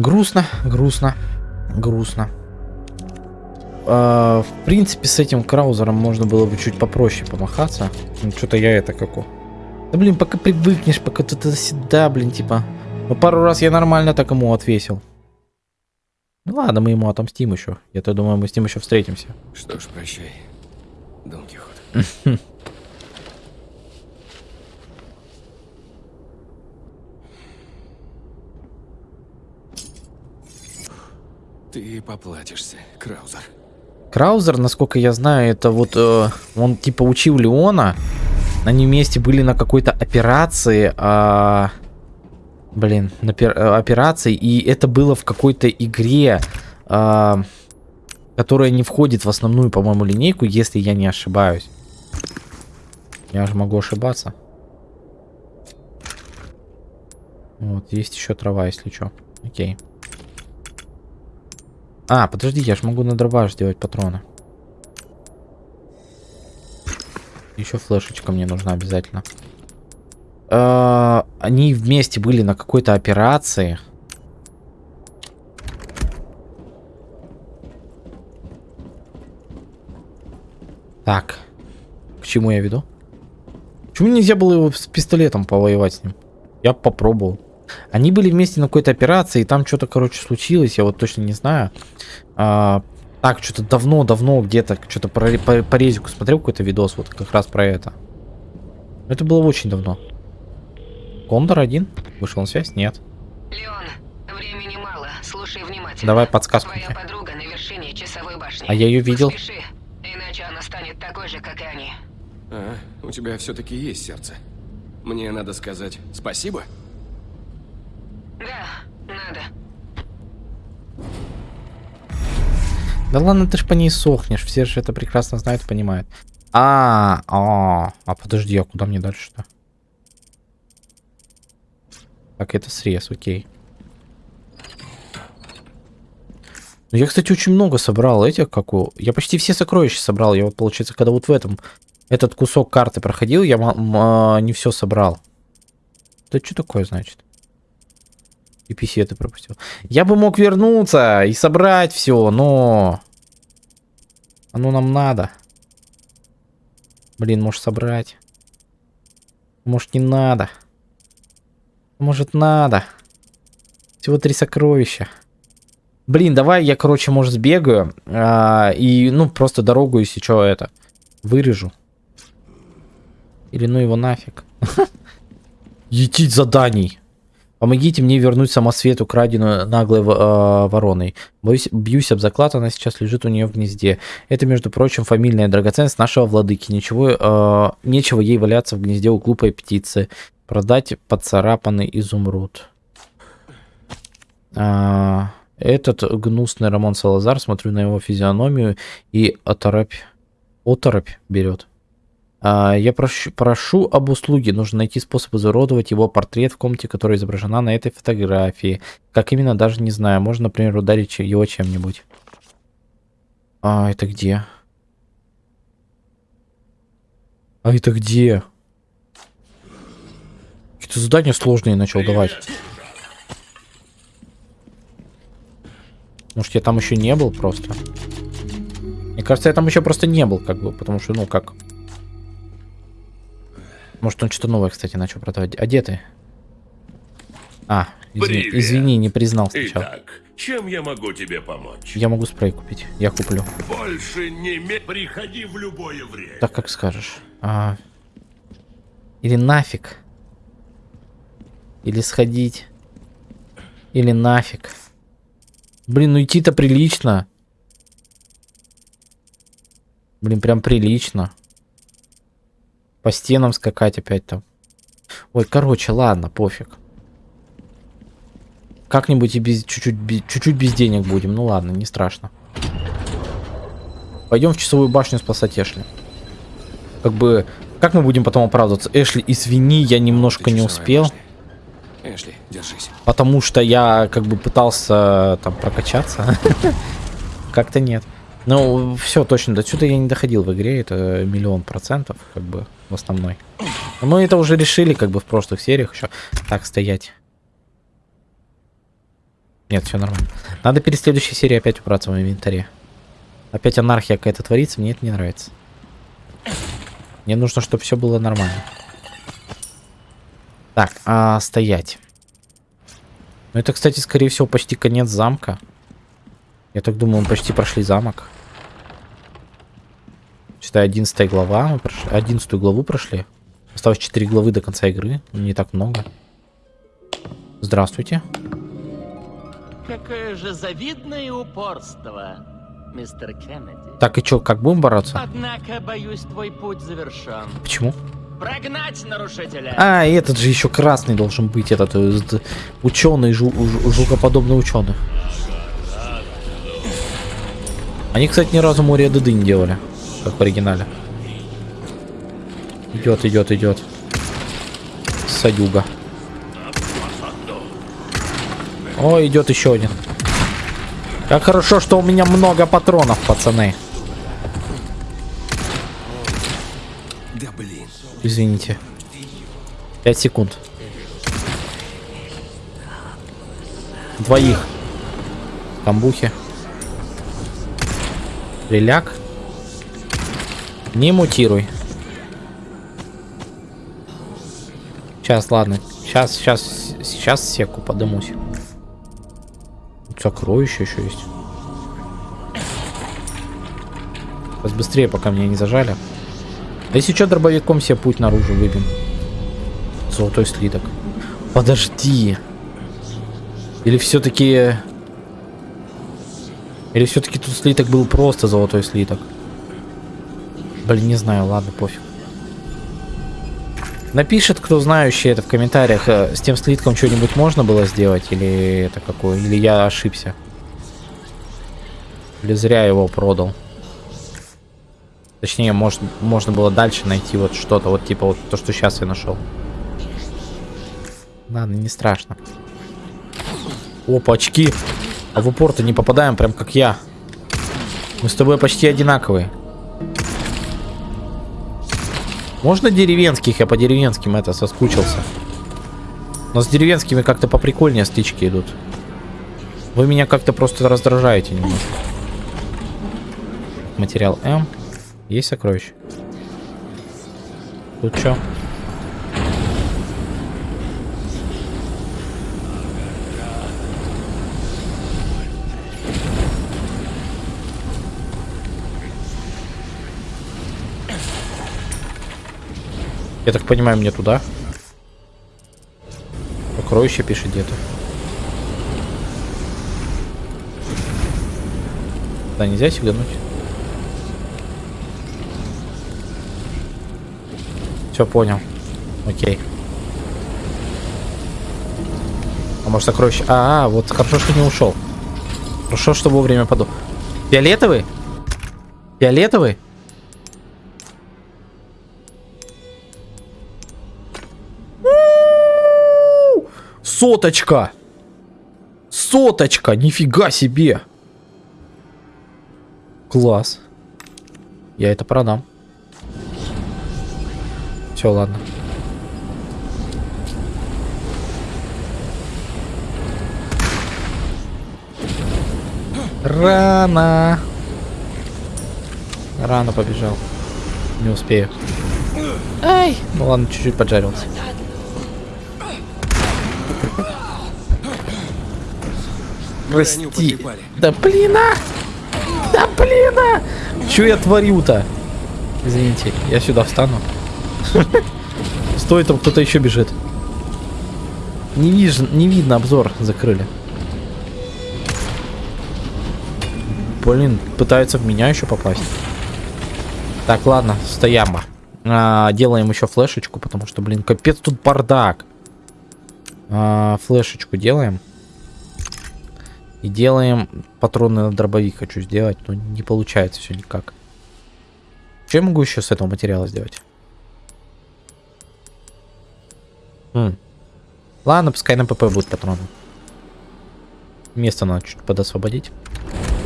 Speaker 1: Грустно, грустно, грустно. А, в принципе, с этим краузером можно было бы чуть попроще помахаться. Ну, что-то я это како. Да блин, пока привыкнешь, пока ты сюда, блин, типа. Ну, пару раз я нормально так ему отвесил. Ну ладно, мы ему отомстим еще. Я-то думаю, мы с ним еще встретимся.
Speaker 3: Что ж, прощай, Дон Кихот. Ты поплатишься, Краузер.
Speaker 1: Краузер, насколько я знаю, это вот э, он типа учил Леона. Они вместе были на какой-то операции. а, блин, на э, операции. И это было в какой-то игре, а, которая не входит в основную, по-моему, линейку, если я не ошибаюсь. Я же могу ошибаться. Вот, есть еще трава, если что. Окей. А, подожди, я же могу на дробаш сделать патроны. Еще флешечка мне нужна обязательно. А, Они вместе были на какой-то операции. Так. К чему я веду? Почему нельзя было его с пистолетом повоевать с ним? Я попробовал. Они были вместе на какой-то операции, и там что-то, короче, случилось, я вот точно не знаю. А, так, что-то давно-давно где-то, что-то по, по, по резику смотрел какой-то видос, вот как раз про это. Это было очень давно. Кондор один? Вышел на связь? Нет.
Speaker 6: Леон, времени мало, слушай внимательно.
Speaker 1: Давай подсказку.
Speaker 6: Твоя подруга на вершине часовой башни.
Speaker 1: А я ее видел.
Speaker 6: Поспеши, иначе она станет такой же, как и они.
Speaker 3: А, у тебя все-таки есть сердце. Мне надо сказать спасибо?
Speaker 6: Да, надо.
Speaker 1: Да ладно, ты ж по ней сохнешь, все же это прекрасно знают понимают. А, а, а подожди, а куда мне дальше-то? Так, это срез, окей. Ну, я, кстати, очень много собрал этих, как у... Я почти все сокровища собрал. Я вот, получается, когда вот в этом... Этот кусок карты проходил, я а, не все собрал. Это что такое, значит? И это пропустил. Я бы мог вернуться и собрать все, но... Оно нам надо. Блин, может собрать. Может не надо. Может надо. Всего три сокровища. Блин, давай я, короче, может, сбегаю. А, и, ну, просто дорогу, если что, это, вырежу. Или ну его нафиг. Етить заданий. Помогите мне вернуть самосвет, украденную наглой э, вороной. Боюсь, бьюсь об заклад, она сейчас лежит у нее в гнезде. Это, между прочим, фамильная драгоценность нашего владыки. Ничего, э, нечего ей валяться в гнезде у глупой птицы. Продать поцарапанный изумруд. А, этот гнусный Рамон Салазар, смотрю на его физиономию и оторопь, оторопь берет. А, я прошу, прошу об услуге. Нужно найти способ изуродовать его портрет в комнате, которая изображена на этой фотографии. Как именно, даже не знаю. Можно, например, ударить его чем-нибудь. А, это где? А это где? Какие-то задания сложные начал давать. Может, я там еще не был просто? Мне кажется, я там еще просто не был, как бы, потому что, ну, как... Может, он что-то новое, кстати, начал продавать. А где ты? А, извини, извини, не признал сначала.
Speaker 4: Итак, чем я могу тебе помочь?
Speaker 1: Я могу спрей купить. Я куплю.
Speaker 4: Больше не ме... Приходи в любое время.
Speaker 1: Так, как скажешь. А... Или нафиг. Или сходить. Или нафиг. Блин, ну идти-то прилично. Блин, прям прилично. По стенам скакать опять там. Ой, короче, ладно, пофиг. Как-нибудь и без чуть-чуть чуть-чуть без денег будем. Ну ладно, не страшно. Пойдем в часовую башню спасать Эшли. Как бы, как мы будем потом оправдываться? Эшли, извини, я немножко не успел. Башня.
Speaker 3: Эшли, держись.
Speaker 1: Потому что я как бы пытался там прокачаться. Как-то нет. Ну, все, точно, до сюда я не доходил в игре, это миллион процентов, как бы, в основной. Мы это уже решили, как бы, в прошлых сериях еще. Так, стоять. Нет, все нормально. Надо перед следующей серией опять убраться в инвентаре. Опять анархия какая-то творится, мне это не нравится. Мне нужно, чтобы все было нормально. Так, а, стоять. Ну это, кстати, скорее всего, почти конец замка. Я так думаю, мы почти прошли замок. Считай, 11 глава. Мы прошли, 11 главу прошли. Осталось 4 главы до конца игры. Не так много. Здравствуйте.
Speaker 7: Какое же завидное упорство, мистер Кеннеди.
Speaker 1: Так, и чё, как будем бороться?
Speaker 7: Однако, боюсь, твой путь завершен.
Speaker 1: Почему?
Speaker 7: Прогнать нарушителя.
Speaker 1: А, и этот же еще красный должен быть, этот э, ученый, жу, жу, жукоподобный ученый. Они, кстати, ни разу море Деды не делали, как в оригинале. Идет, идет, идет. Садюга. О, идет еще один. Как хорошо, что у меня много патронов, пацаны. Извините. 5 секунд. Двоих. Камбухи. Реляк. Не мутируй. Сейчас, ладно. Сейчас, сейчас, сейчас секу подымусь. Сокровище еще есть. Сейчас быстрее, пока меня не зажали. Да если что, дробовиком себе путь наружу выбьем. Золотой слиток. Подожди. Или все-таки... Или все-таки тут слиток был просто золотой слиток? Блин, не знаю, ладно, пофиг. Напишет, кто знающий это в комментариях, э, с тем слитком что-нибудь можно было сделать, или это какое, или я ошибся. Или зря его продал. Точнее, может, можно было дальше найти вот что-то, вот типа вот то, что сейчас я нашел. Ладно, не страшно. Опа, очки. А в упор-то не попадаем, прям как я. Мы с тобой почти одинаковые. Можно деревенских? Я по деревенским это соскучился. Но с деревенскими как-то поприкольнее стычки идут. Вы меня как-то просто раздражаете немножко. Материал М. Есть сокровище? Тут что? Я так понимаю, мне туда. Сокровище пишет где-то. Да, нельзя сигануть. Все понял. Окей. А может сокровище... А, -а, а, вот хорошо, что не ушел. Хорошо, что вовремя подумал. Фиолетовый? Фиолетовый? Соточка! Соточка! Нифига себе! Класс. Я это продам. Все, ладно. Рано. Рано побежал. Не успею. Ай! Ну ладно, чуть-чуть поджарился. Прости. Да блин, а! Да блин, а! Чё я творю-то? Извините, я сюда встану. Стой, там кто-то еще бежит. Не, виж... не видно, обзор закрыли. Блин, пытаются в меня еще попасть. Так, ладно, стояма. А, делаем еще флешечку, потому что, блин, капец тут бардак. А, флешечку делаем. И делаем патроны на дробовик хочу сделать, но не получается все никак. Что я могу еще с этого материала сделать? Хм. Ладно, пускай на ПП будут патроны. Место надо чуть подосвободить.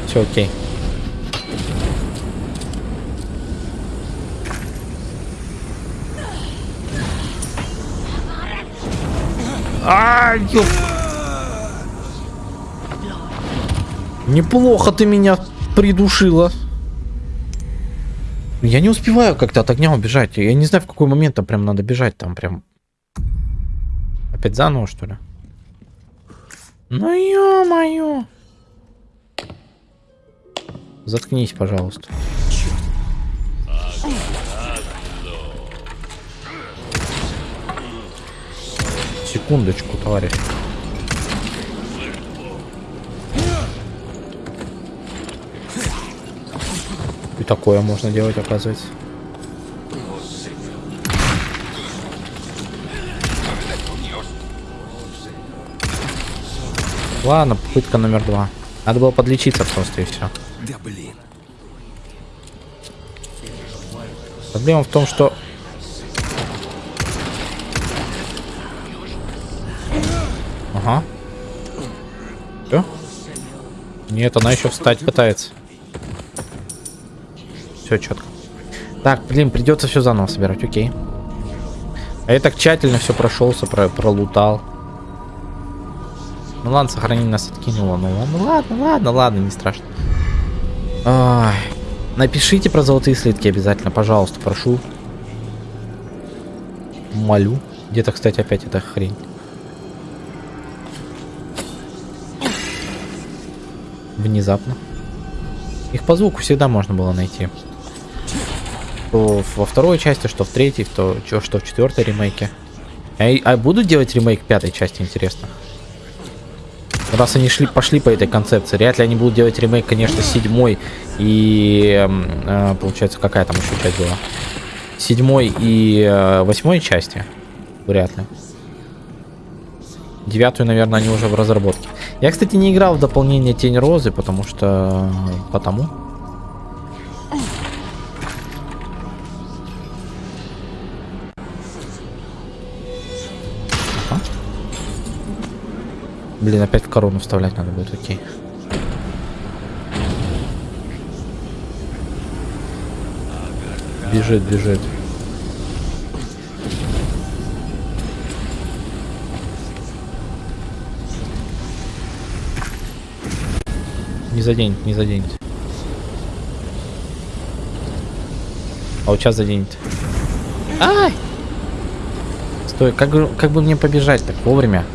Speaker 1: Все окей. А, ёп. Неплохо ты меня придушила. Я не успеваю как-то от огня убежать. Я не знаю, в какой момент там прям надо бежать. Там прям... Опять заново, что ли? Ну ё-моё. Заткнись, пожалуйста. Секундочку, товарищ. И такое можно делать, оказывается. Ладно, попытка номер два. Надо было подлечиться просто и все.
Speaker 3: Да блин.
Speaker 1: Проблема в том, что... Ага. Все? Нет, она еще встать пытается. Все четко. Так, блин, придется все заново собирать, окей. А я так тщательно все прошелся, про пролутал. Ну ладно, сохранение нас откинуло. Ну ладно, ладно, ладно, ладно, не страшно. Ой. Напишите про золотые слитки обязательно, пожалуйста, прошу. Молю. Где-то, кстати, опять эта хрень. Внезапно. Их по звуку всегда можно было найти. Что во второй части, что в третьей, что, что в четвертой ремейке. А, а будут делать ремейк пятой части, интересно? Раз они шли, пошли по этой концепции, вряд ли они будут делать ремейк, конечно, седьмой и, э, получается, какая там еще часть была? Седьмой и э, восьмой части? Вряд ли. Девятую, наверное, они уже в разработке. Я Я, кстати, не играл в дополнение Тень Розы, потому что... Потому. Блин, опять в корону вставлять надо будет, окей. Бежит, бежит. Не заденет, не заденет. А вот сейчас заденет. Ай! Стой, как, как бы мне побежать так вовремя?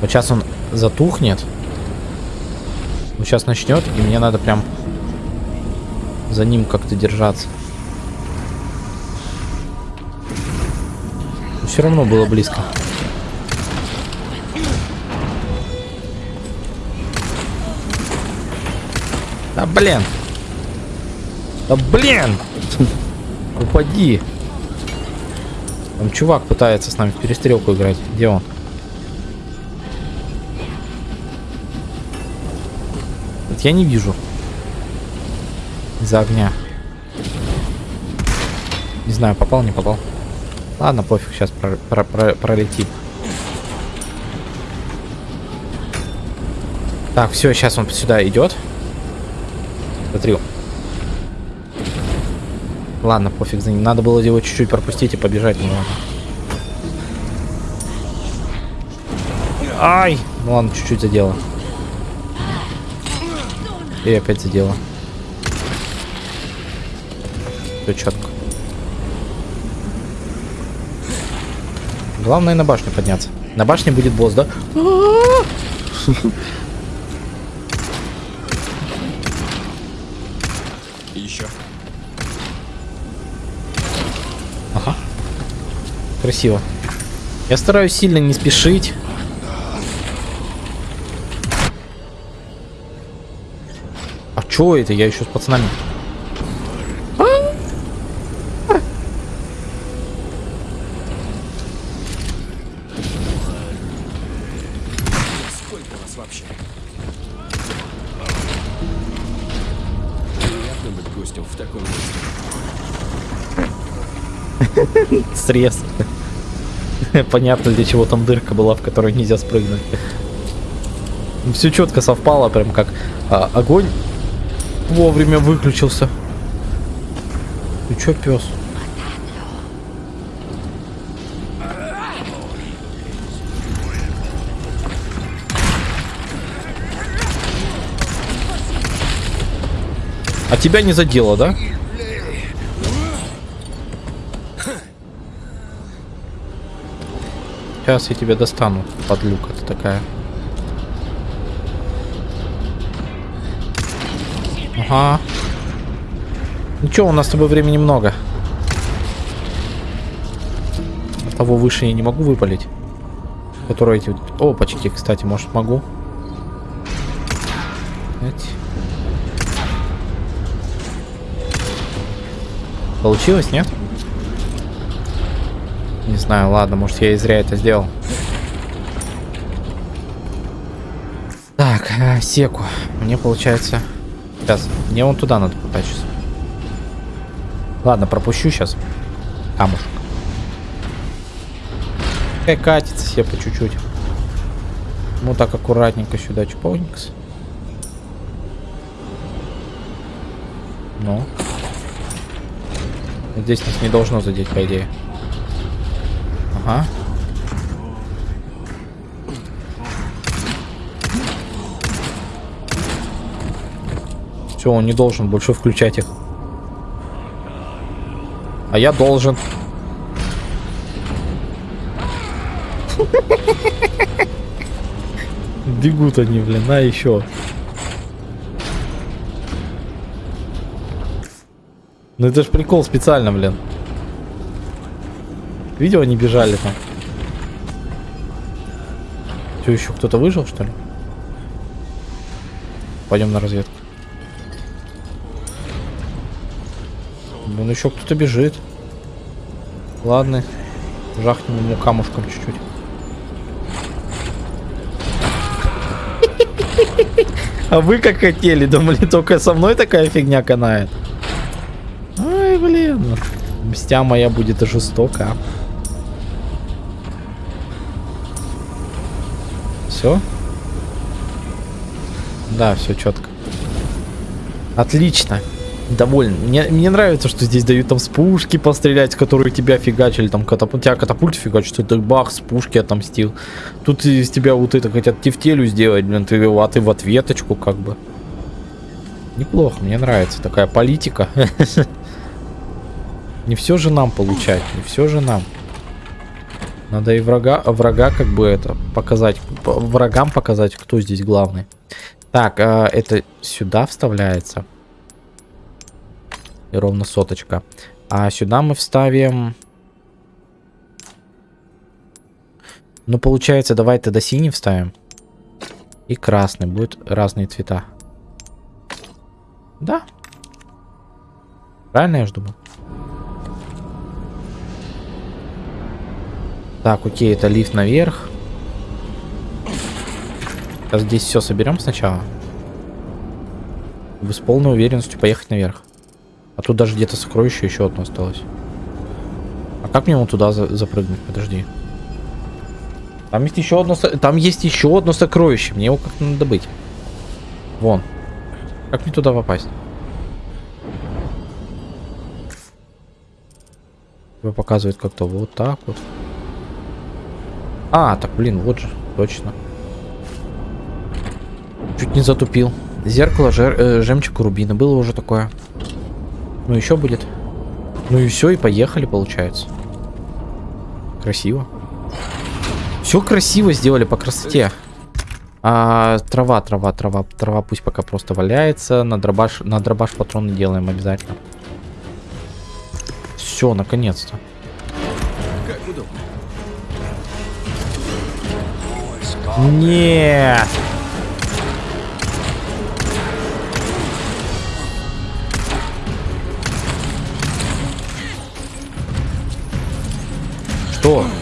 Speaker 1: Вот сейчас он затухнет. Вот сейчас начнет, и мне надо прям за ним как-то держаться. Все равно было близко. Да блин. Да блин. Упади. Там чувак пытается с нами в перестрелку играть. Где он? Вот я не вижу. Из-за огня. Не знаю, попал, не попал. Ладно, пофиг, сейчас про- про- про- пролетит. Так, все, сейчас он сюда идет. Смотри. Ладно, пофиг за ним. Надо было его чуть-чуть пропустить и побежать. Ну. Ай! Ну ладно, чуть-чуть задело. И опять задело. Все четко. Главное на башню подняться. На башне будет босс, да?
Speaker 3: И еще.
Speaker 1: Ага. Красиво. Я стараюсь сильно не спешить. Чё это? Я еще с пацанами.
Speaker 3: Сколько вас вообще? Приятно быть гостем в таком месте.
Speaker 1: Срез. Понятно, для чего там дырка была, в которой нельзя спрыгнуть. Все четко совпало, прям как а, огонь вовремя выключился. Ты чё, пес? А тебя не задело, да? Сейчас я тебя достану, подлюка ты такая. Ага. Ничего, у нас с тобой времени много. Того выше я не могу выпалить. Которые эти... Опачки, кстати, может могу. Получилось, нет? Не знаю, ладно, может я и зря это сделал. Так, э, секу. Мне получается... Сейчас, мне вон туда надо потащиться. Ладно, пропущу сейчас. Камушек. Пускай катится себе по чуть-чуть. Ну так аккуратненько сюда, чпоникс. Ну. Здесь нас не должно задеть, по идее. Ага. Все, он не должен больше включать их. А я должен. Бегут они, блин, а еще. Ну это ж прикол специально, блин. Видео они бежали там. Что, еще кто-то выжил, что ли? Пойдем на разведку. Вон еще кто-то бежит. Ладно. Жахнем ему камушком чуть-чуть. А вы как хотели? Думали, только со мной такая фигня канает? Ай, блин. Мстя моя будет жестока. Все? Да, все четко. Отлично. Доволен. Мне, мне нравится, что здесь дают там с пушки пострелять, которые тебя фигачили, там катапульт, тебя катапульт фигачит, ты бах, с пушки отомстил. Тут из тебя вот это хотят тефтелю сделать, блин, ты, а ты в ответочку как бы. Неплохо, мне нравится такая политика. Не все же нам получать, не все же нам. Надо и врага, врага как бы это показать, врагам показать, кто здесь главный. Так, э, это сюда вставляется. И ровно соточка. А сюда мы вставим... Ну, получается, давай тогда синий вставим. И красный. Будет разные цвета. Да. Правильно я же думаю? Так, окей, это лифт наверх. Сейчас здесь все соберем сначала. Вы с полной уверенностью поехать наверх. А тут даже где-то сокровище еще одно осталось. А как мне вон туда за запрыгнуть? Подожди. Там есть еще одно... Там есть еще одно сокровище. Мне его как-то надо добыть. Вон. Как мне туда попасть? Его показывает как-то вот так вот. А, так, блин, вот же. Точно. Чуть не затупил. Зеркало, жер, э, жемчуг рубина. Было уже такое. Ну, еще будет. Ну и все, и поехали, получается. Красиво. Все красиво сделали по красоте. А, трава, трава, трава, трава пусть пока просто валяется. На дробаш, на дробаш патроны делаем обязательно. Все, наконец-то. Нет.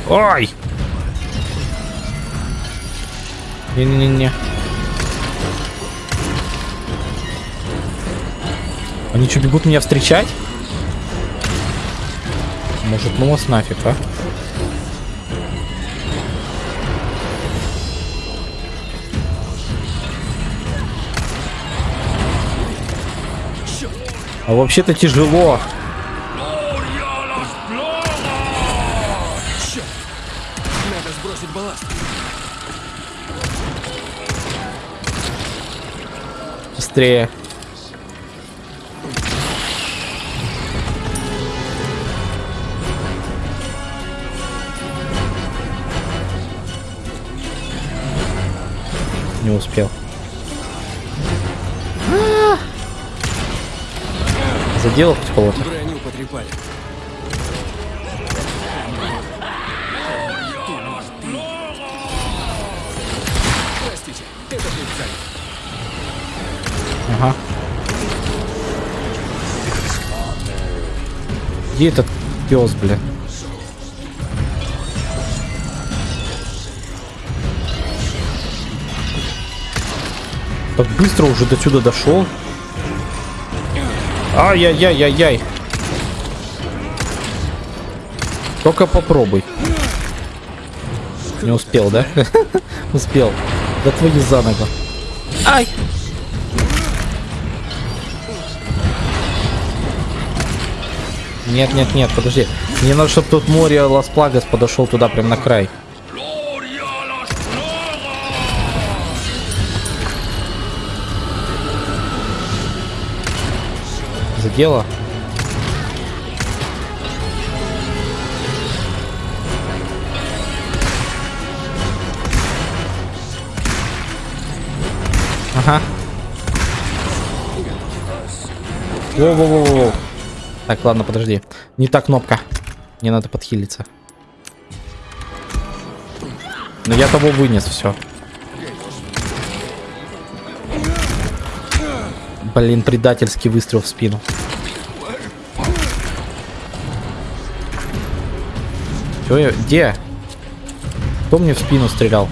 Speaker 1: Что? Ай! Не-не-не-не. Они что, бегут меня встречать? Может, ну вас нафиг, а? А вообще-то тяжело. Быстрее. Не успел. А! Задел хоть кого-то. Где этот пес, бля? Так быстро уже до сюда дошел. Ай-яй-яй-яй-яй. Только попробуй. Не успел, да? успел. Да твои за ногу. Ай! Нет, нет, нет, подожди. Мне надо, чтобы тут море Лас Плагас подошел туда, прям на край. Задело? Ага. Воу-воу-воу-воу. Так, ладно, подожди. Не та кнопка. Мне надо подхилиться. Но я того вынес, все. Блин, предательский выстрел в спину. Чё я... Где? Кто мне в спину стрелял?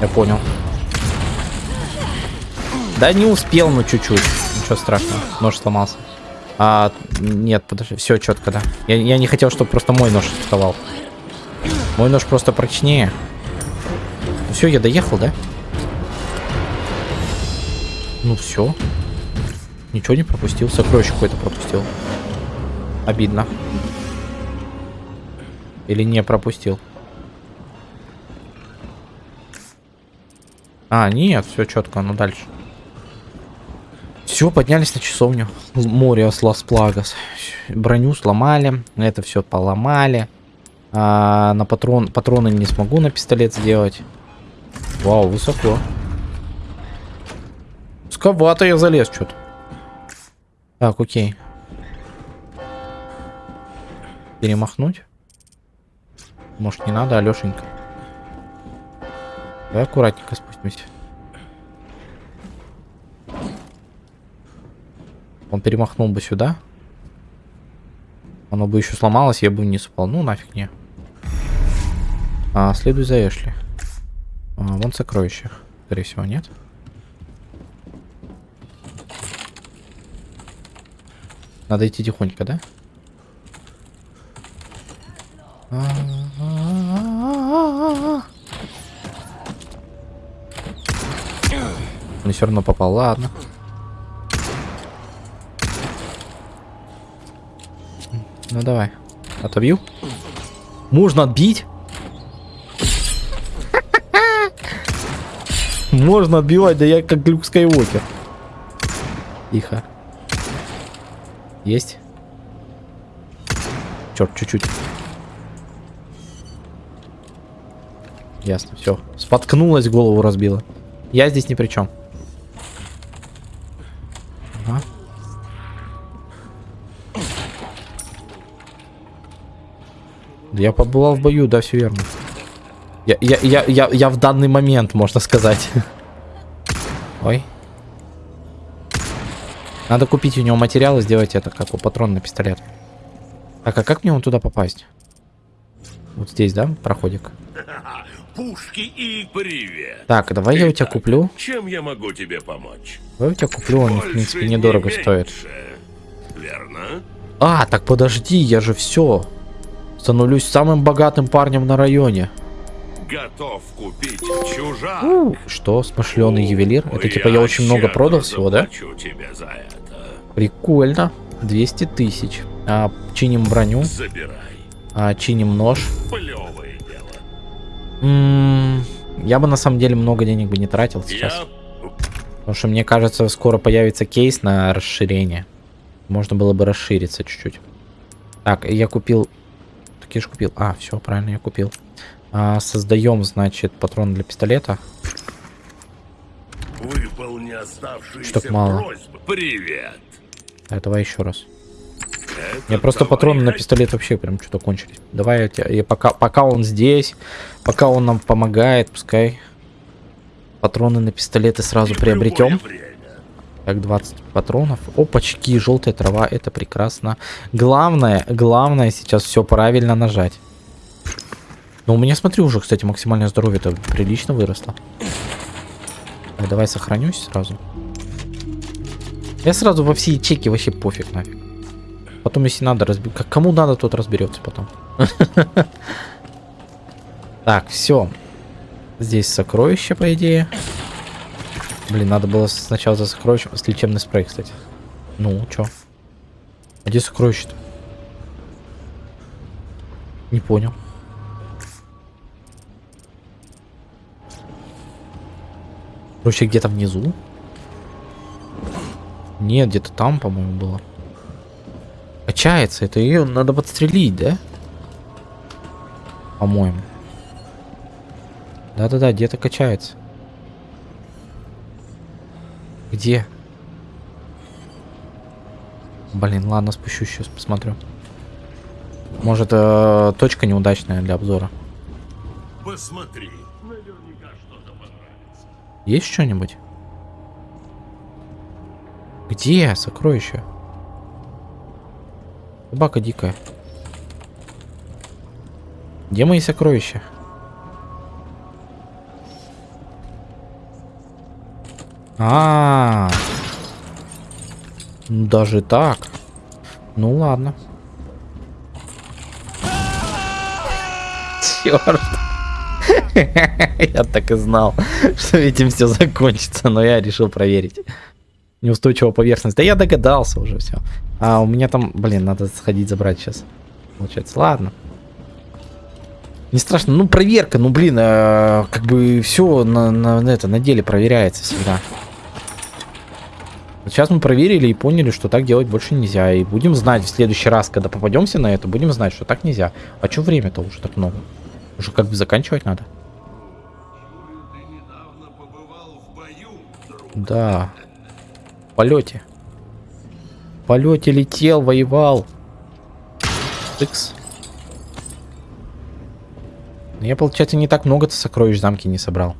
Speaker 1: Я понял. Да не успел, ну чуть-чуть. Ничего страшного. Нож сломался. А, нет, подожди. Все четко, да. Я, я не хотел, чтобы просто мой нож вставал. Мой нож просто прочнее. Все, я доехал, да? Ну все. Ничего не пропустил. Сокровище какое-то пропустил. Обидно. Или не пропустил. А, нет, все четко, ну дальше. Все, поднялись на часовню. Море Лас Плагас. Броню сломали. Это все поломали. А, на патрон, патроны не смогу на пистолет сделать. Вау, высоко. Сковато я залез что-то. Так, окей. Перемахнуть? Может не надо, Алешенька? Давай аккуратненько спустимся. Он перемахнул бы сюда. Оно бы еще сломалось, я бы вниз упал. Ну, нафиг не. А, следуй за Эшли. А, вон сокровища. Скорее всего, нет. Надо идти тихонько, да? Он все равно попал, ладно. Ну давай. Отобью. Можно отбить? Можно отбивать, да я как Люк Скайуокер. Тихо. Есть? Черт, чуть-чуть. Ясно, все. Споткнулась, голову разбила. Я здесь ни при чем. Я побывал в бою, да, все верно. Я, я, я, я, я в данный момент, можно сказать. Ой. Надо купить у него материалы, сделать это, как у патрон на пистолет. Так, а как мне он туда попасть? Вот здесь, да, проходик?
Speaker 4: Пушки и привет.
Speaker 1: Так, давай я у тебя куплю.
Speaker 4: Чем я могу тебе помочь?
Speaker 1: Давай я у тебя куплю, он, в принципе, недорого
Speaker 4: не
Speaker 1: стоит.
Speaker 4: Верно?
Speaker 1: А, так подожди, я же все. Становлюсь самым богатым парнем на районе.
Speaker 4: Готов купить чужак.
Speaker 1: Что, смышленый ювелир? Это типа я очень много продал всего, да? Прикольно. 200 тысяч. А, чиним броню,
Speaker 4: Забирай.
Speaker 1: а, чиним нож.
Speaker 4: Плевое дело.
Speaker 1: М, Я бы на самом деле много денег бы не тратил сейчас.
Speaker 4: Я
Speaker 1: Потому что мне кажется, скоро появится кейс на расширение. Можно было бы расшириться чуть-чуть. Так, я купил... Я же купил. А, все, правильно, я купил. А, создаем, значит, патрон для пистолета.
Speaker 4: выполни оставшиеся
Speaker 1: Штук мало.
Speaker 4: просьбы. Привет.
Speaker 1: Так, давай еще раз.
Speaker 4: Это
Speaker 1: У меня просто патроны на пистолет вообще прям что-то кончились. Давай я, тебя- я пока, пока он здесь, пока он нам помогает, пускай патроны на пистолеты сразу приобретем.
Speaker 4: время.
Speaker 1: Так, 20 патронов. Опачки, желтая трава, это прекрасно. Главное, главное сейчас все правильно нажать. Но у меня, смотри, уже, кстати, максимальное здоровье-то прилично выросло. Так, давай сохранюсь сразу. Я сразу во все ячейки вообще пофиг нафиг. Потом, если надо, разбить. Как кому надо, тот разберется потом. Так, все. Здесь сокровище, по идее. Блин, надо было сначала за сокровищем. С лечебный спрей, кстати. Ну, чё? А где сокровище-то? Не понял. Короче, где-то внизу? Нет, где-то там, по-моему, было. Качается. Это ее надо подстрелить, да? По-моему. Да-да-да, где-то качается. Где? Блин, ладно, спущусь сейчас, посмотрю. Может, э, точка неудачная для обзора.
Speaker 4: Посмотри. Наверняка что-то понравится.
Speaker 1: Есть что-нибудь? Где сокровище? Собака дикая. Где мои сокровища? А, ну даже так. Ну ладно. Черт. Я так и знал, что этим все закончится, но я решил проверить. Неустойчивая поверхность. Да я догадался уже все. А у меня там, блин, надо сходить забрать сейчас. Получается, ладно. Не страшно, ну проверка, ну блин, э, как бы все на, на, на это на деле проверяется всегда. Вот сейчас мы проверили и поняли, что так делать больше нельзя. И будем знать в следующий раз, когда попадемся на это, будем знать, что так нельзя. А что время-то уже так много? Уже как бы заканчивать надо. Да. В полете. В полете летел, воевал. Тыкс. Но я, получается, не так много-то сокровищ в замке не собрал.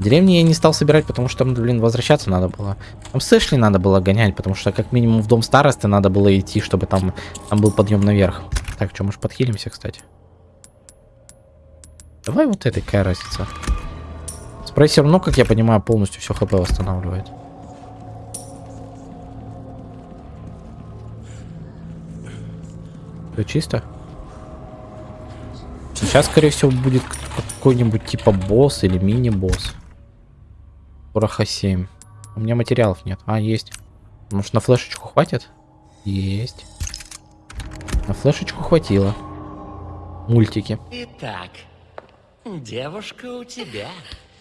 Speaker 1: Деревни я не стал собирать, потому что там, блин, возвращаться надо было. Там с надо было гонять, потому что как минимум в дом старосты надо было идти, чтобы там, там был подъем наверх. Так, что, может подхилимся, кстати? Давай вот этой, какая разница. Спрей все равно, как я понимаю, полностью все хп восстанавливает. Все чисто? Сейчас, скорее всего, будет какой-нибудь типа босс или мини-босс. Пороха 7. У меня материалов нет. А, есть. Может, на флешечку хватит? Есть. На флешечку хватило. Мультики.
Speaker 7: Итак, девушка у тебя.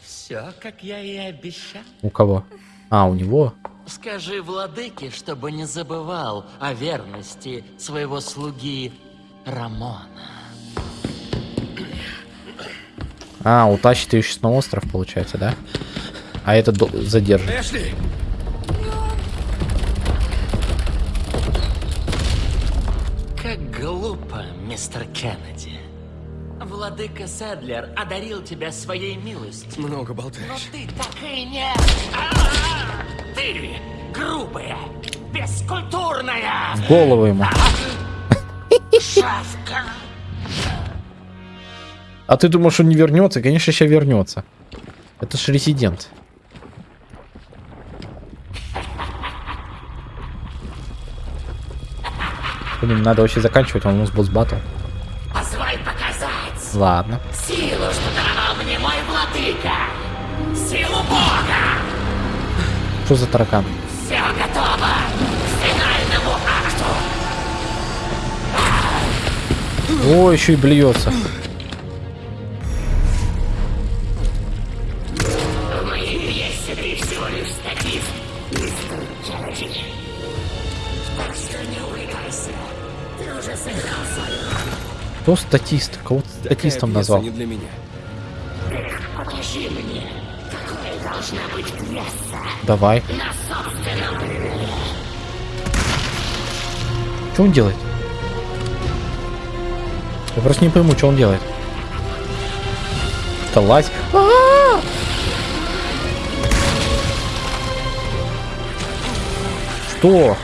Speaker 7: Все, как я и обещал.
Speaker 1: У кого? А, у него.
Speaker 7: Скажи владыке, чтобы не забывал о верности своего слуги Рамона.
Speaker 1: А, утащит ее сейчас на остров, получается, да? А это до- задержит.
Speaker 3: Эшли!
Speaker 7: Как глупо, мистер Кеннеди. Владыка Седлер одарил тебя своей милостью.
Speaker 3: Много
Speaker 7: Но
Speaker 3: болтаешь.
Speaker 7: ты так и не... А! Ты грубая, бескультурная
Speaker 1: В голову ему.
Speaker 7: шавка.
Speaker 1: А ты думаешь, он не вернется? Конечно, сейчас вернется. Это ж резидент. Блин, надо вообще заканчивать, а у нас босс батл.
Speaker 7: Позволь показать
Speaker 1: Ладно.
Speaker 7: силу, что даровал мне мой владыка. Силу Бога.
Speaker 1: Что за таракан?
Speaker 7: Все готово к финальному акту.
Speaker 1: О, еще и блюется. Кто статист? Кого ты статистом назвал?
Speaker 3: не для меня.
Speaker 7: Покажи мне, какой должна быть пьеса
Speaker 1: Давай.
Speaker 7: на собственном.
Speaker 1: Что он делает? Я просто не пойму, что он делает. Это лазь. А-а-а! Что?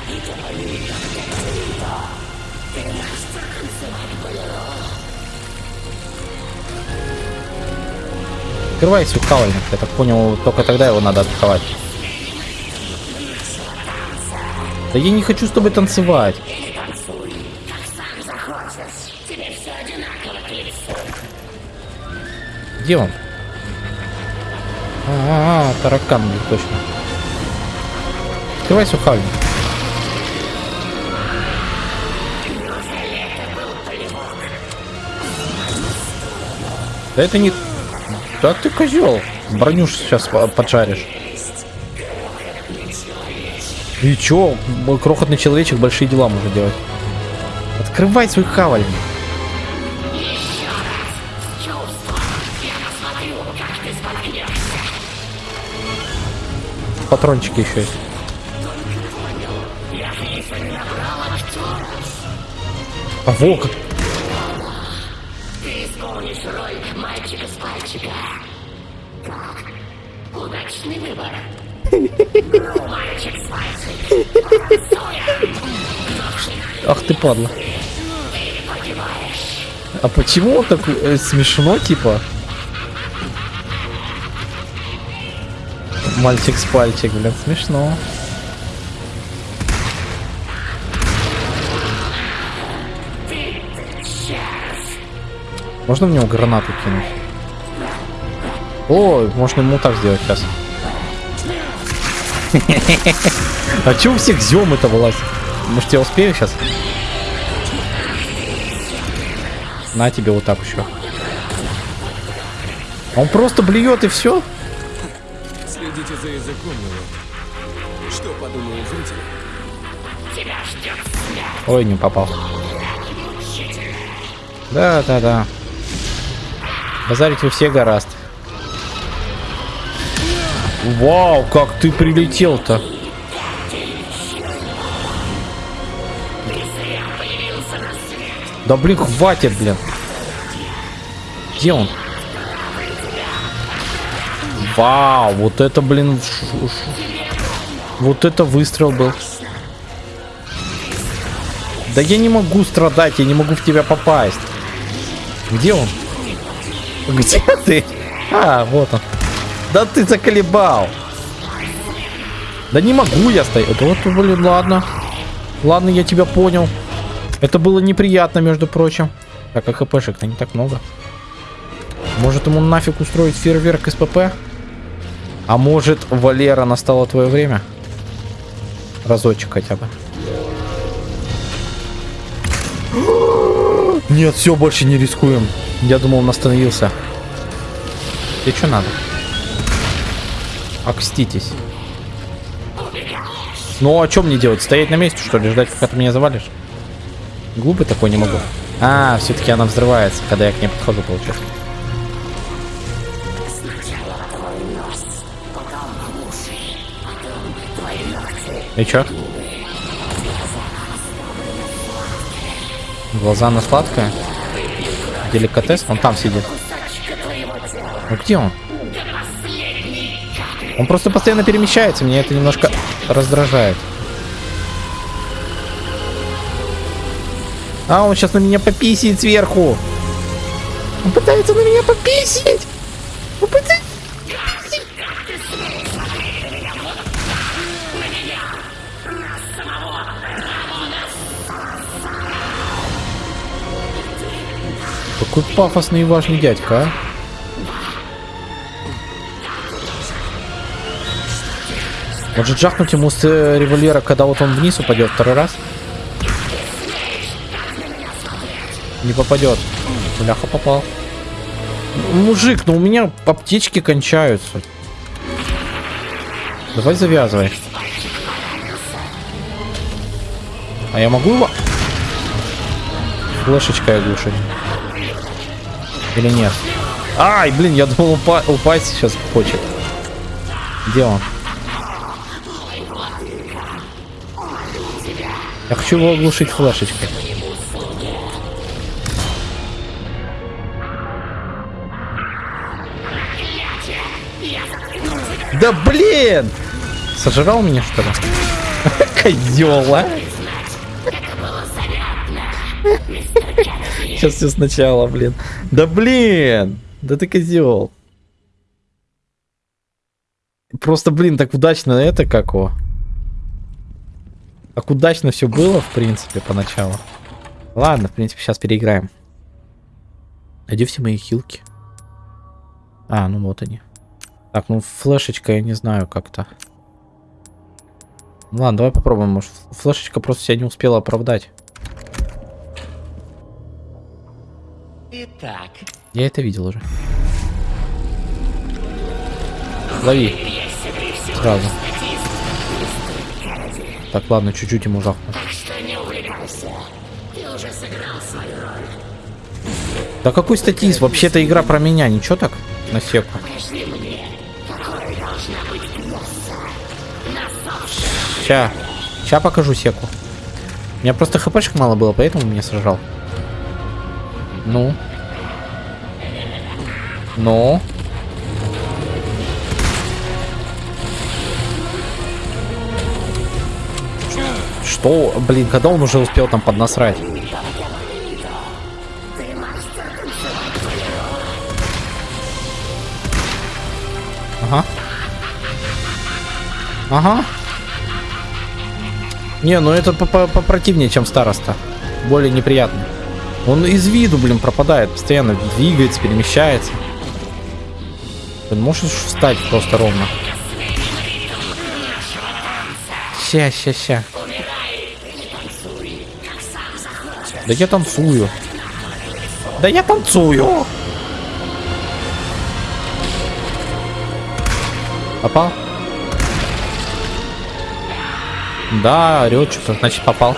Speaker 1: Открывай свой кавальник. Я так понял, только тогда его надо атаковать. Да я не хочу с тобой танцевать. Где он? А, -а, -а таракан, точно. Открывай сухальник. Да это не... Да ты козел. Броню сейчас поджаришь. И чё? Крохотный человечек большие дела может делать. Открывай свой хавальник. Патрончики еще есть. А во как. Падла. А почему он так э, смешно, типа? Мальчик с пальчик, блин, смешно. Можно в него гранату кинуть? О, можно ему так сделать сейчас. А че у всех зем это вылазит? Может я успею сейчас? На тебе вот так еще. Он просто блюет и все?
Speaker 3: Следите за языком, но что подумают зрители?
Speaker 1: Ой, не попал. Да, да, да. Базарить вы все гораздо. Вау, как ты прилетел-то. Да блин, хватит, блин. Где он? Вау, вот это, блин, вот это выстрел был. Да я не могу страдать, я не могу в тебя попасть. Где он? Где ты? А, вот он. Да ты заколебал. Да не могу я стоять. Вот, блин, ладно. Ладно, я тебя понял. Это было неприятно, между прочим. Так, а хпшек-то не так много. Может ему нафиг устроить фейерверк СПП? А может, Валера, настало твое время? Разочек хотя бы. Нет, все, больше не рискуем. Я думал, он остановился. Тебе что надо? Окститесь. Ну, а что мне делать? Стоять на месте, что ли? Ждать, пока ты меня завалишь? Глупый такой не могу. А, все-таки она взрывается, когда я к ней подхожу, получается. И чё? Глаза на сладкое? Деликатес? Он там сидит. Ну где он? Он просто постоянно перемещается, меня это немножко раздражает. А, он сейчас на меня пописит сверху. Он пытается на меня пописить. Он пытается... Какой пафосный и важный дядька, а? Может жахнуть ему с э, револьвера, когда вот он вниз упадет второй раз? Не попадет. Бляха попал. Мужик, ну у меня аптечки кончаются. Давай завязывай. А я могу его флешечкой оглушить? Или нет? Ай, блин, я думал упа- упасть сейчас хочет. Где он? Я хочу его оглушить флешечкой. Да блин! Сожрал меня что ли? Козел, а? Сейчас все сначала, блин. Да блин! Да ты козел. Просто, блин, так удачно это как его. Так удачно все было, в принципе, поначалу. Ладно, в принципе, сейчас переиграем. Найди все мои хилки. А, ну вот они. Так, ну флешечка, я не знаю как-то. Ну Ладно, давай попробуем. Может, флешечка просто себя не успела оправдать.
Speaker 7: Итак,
Speaker 1: Я это видел уже. Лови. Сразу. Так, ладно, чуть-чуть ему жахну.
Speaker 7: что не увлекайся. Ты уже сыграл свою роль.
Speaker 1: Да какой статист? Вообще-то игра про меня. Ничего так? На секу.
Speaker 7: Покажи
Speaker 1: Ща. Ща покажу секу. У меня просто хпшек мало было, поэтому меня сожрал. Ну. Ну. Что? Блин, когда он уже успел там поднасрать? Ага. Ага. Не, ну это по- по- попротивнее, чем староста. Более неприятно. Он из виду, блин, пропадает. Постоянно двигается, перемещается. Ты можешь встать просто ровно? Ща, ща, ща. Да я танцую. Да я танцую. Попал? Да, орет что-то, значит попал.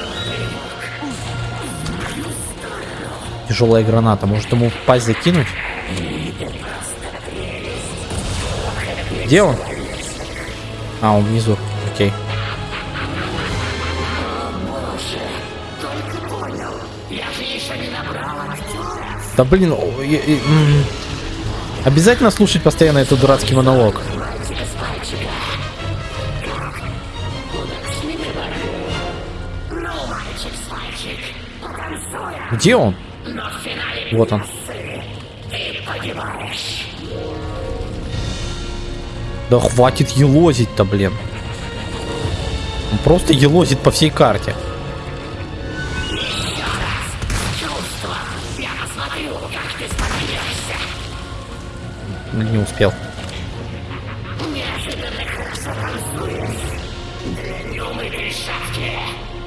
Speaker 1: Тяжелая граната. Может ему в пасть закинуть? Где он? А, он внизу. Окей. Да блин, я- я- м. обязательно слушать постоянно этот дурацкий монолог. Где он? Вот он. Да хватит елозить-то, блин. Он просто елозит по всей карте. Не успел.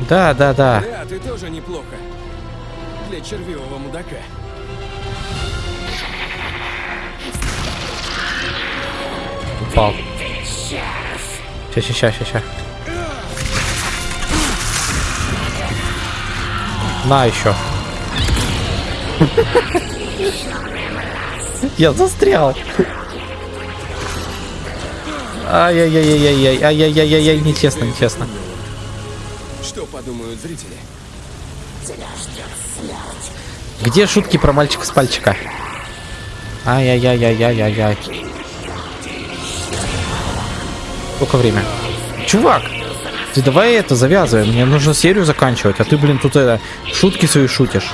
Speaker 1: Да, да, да.
Speaker 3: Да, ты тоже неплохо. Для червивого мудака.
Speaker 1: Упал. Ща, ща, ща, ща. На еще. Я застрял. Ай-яй-яй-яй-яй, ай-яй-яй-яй, нечестно, нечестно.
Speaker 3: Что подумают зрители?
Speaker 1: Где шутки про мальчика с пальчика? Ай-яй-яй-яй-яй-яй. Сколько время? Чувак, ты давай это завязывай. Мне нужно серию заканчивать, а ты, блин, тут это шутки свои шутишь.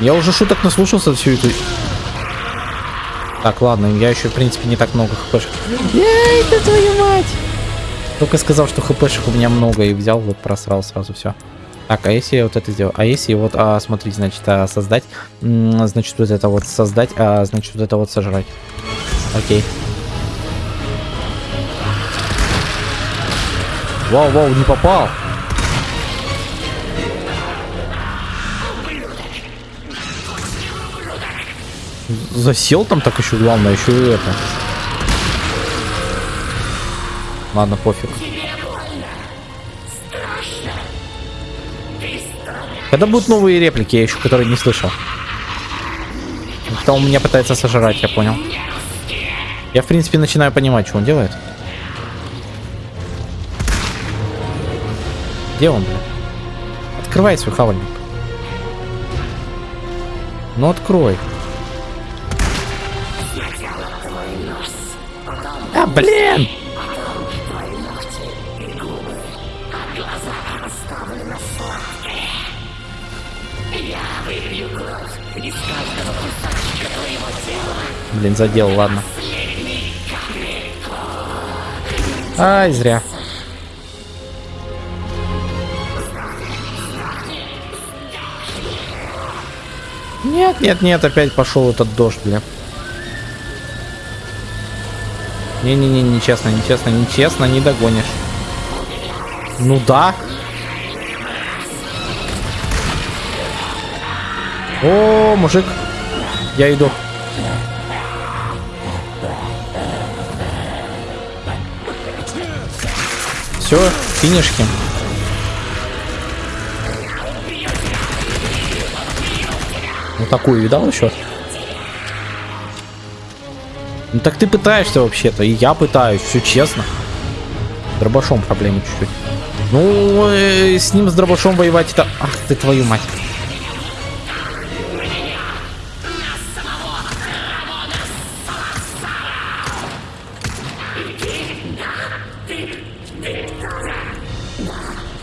Speaker 1: Я уже шуток наслушался всю эту. Так, ладно, я еще, в принципе, не так много хпшек. Эй, ты твою мать! Только сказал, что хпшек у меня много и взял, вот просрал сразу все. Так, а если я вот это сделаю? А если вот, а, смотрите, значит, а, создать, значит, вот это вот создать, а, значит, вот это вот сожрать. Окей. Вау, вау, не попал. Засел там так еще, главное, еще и это. Ладно, пофиг. Когда будут новые реплики, я еще которые не слышал. Кто он меня пытается сожрать, я понял. Я, в принципе, начинаю понимать, что он делает. Где он, бля? Открывай свой хавальник. Ну, открой. А, блин! Блин, задел, ладно. Ай, зря. Нет, нет, нет, опять пошел этот дождь, бля. Не-не-не, нечестно, нечестно, нечестно, не догонишь. Ну да. О, мужик. Я иду. Все, финишки. Ну такую видал еще? Ну так ты пытаешься вообще-то, и я пытаюсь, все честно. С дробашом проблемы чуть-чуть. Ну, э, с ним с дробашом воевать это... Ах ты твою мать.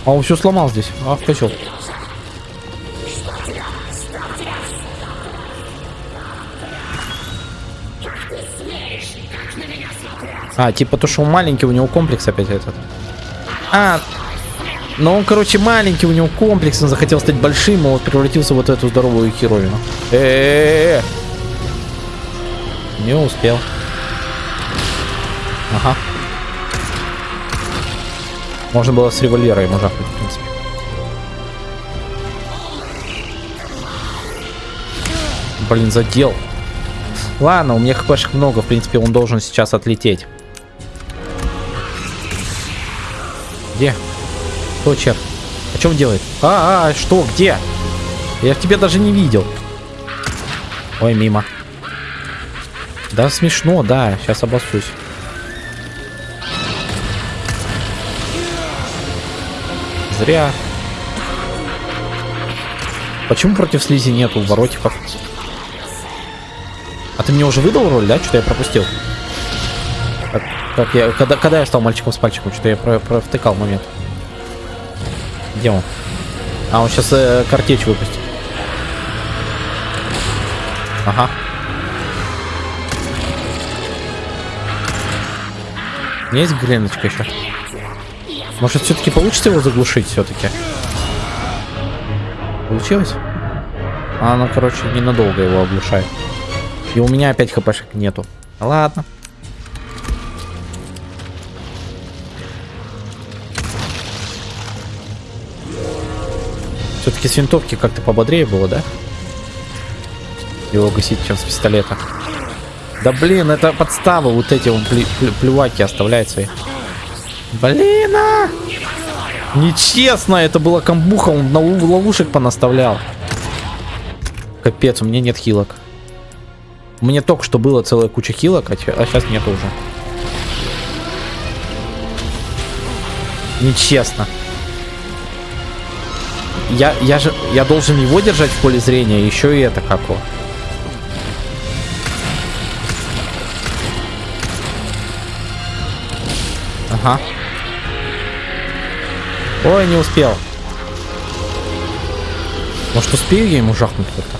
Speaker 1: А он все сломал здесь. Ах, козел. А, типа то, что он маленький, у него комплекс опять этот. А, ну он, короче, маленький, у него комплекс, он захотел стать большим, и вот превратился в вот эту здоровую херовину. Э-э-э! Не успел. Ага. Можно было с револьвера ему жахнуть, в принципе. Блин, задел. Ладно, у меня хпшек много, в принципе, он должен сейчас отлететь. Где? Кто черт? А он делает? А, а, что, где? Я в тебя даже не видел. Ой, мимо. Да, смешно, да, сейчас обоссусь. Зря. Почему против слизи нету воротиков? А ты мне уже выдал роль, да? Что-то я пропустил. Как, как я, когда, когда я стал мальчиком с пальчиком, что-то я про, провтыкал момент. Где он? А, он сейчас э, картечь выпустит. Ага. У меня есть греночка еще. Может, все-таки получится его заглушить все-таки? Получилось? Она, короче, ненадолго его оглушает. И у меня опять хпшек нету. Ладно. Все-таки с винтовки как-то пободрее было, да? Его гасить, чем с пистолета. Да блин, это подстава. Вот эти он плюваки оставляет свои. Блин! Нечестно, это была камбуха, он на ловушек понаставлял. Капец, у меня нет хилок. Мне только что было целая куча хилок, а, а сейчас нет уже. Нечестно. Я, я же, я должен его держать в поле зрения, еще и это како. Ага. Ой, не успел. Может, успею я ему жахнуть как-то?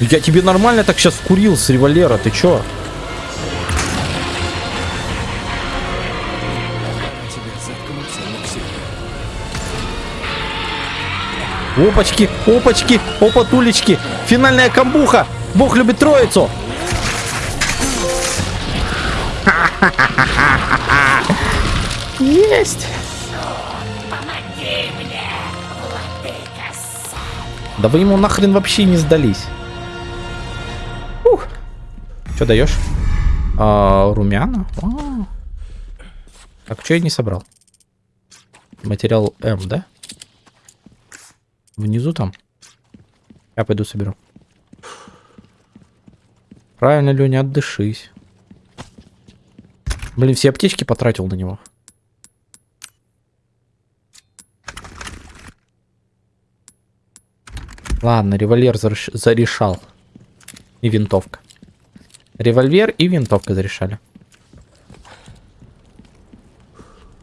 Speaker 1: Я тебе нормально так сейчас вкурил с револьвера, ты чё? Опачки, опачки, опатулечки. Финальная камбуха. Бог любит троицу. Есть. Да вы ему нахрен вообще не сдались. Ух. Что даешь? А, румяна? А. Так, что я не собрал? Материал М, да? Внизу там. Я пойду соберу. Правильно, Леня, отдышись. Блин, все аптечки потратил на него. Ладно, револьвер зарешал. И винтовка. Револьвер и винтовка зарешали.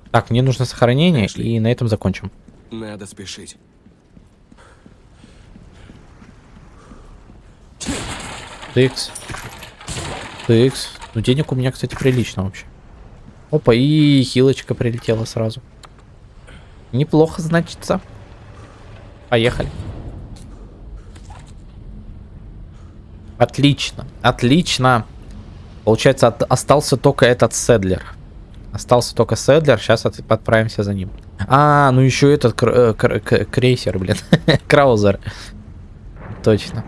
Speaker 1: Так, мне нужно сохранение, Эшли. и на этом закончим.
Speaker 3: Надо спешить.
Speaker 1: Тыкс. Тыкс. Ну, денег у меня, кстати, прилично вообще. Опа, и хилочка прилетела сразу. Неплохо, значится. Поехали. Отлично, отлично. Получается, от, остался только этот седлер. Остался только седлер, сейчас от, отправимся за ним. А, ну еще этот кр э, кр кр крейсер, блин. Краузер. Точно.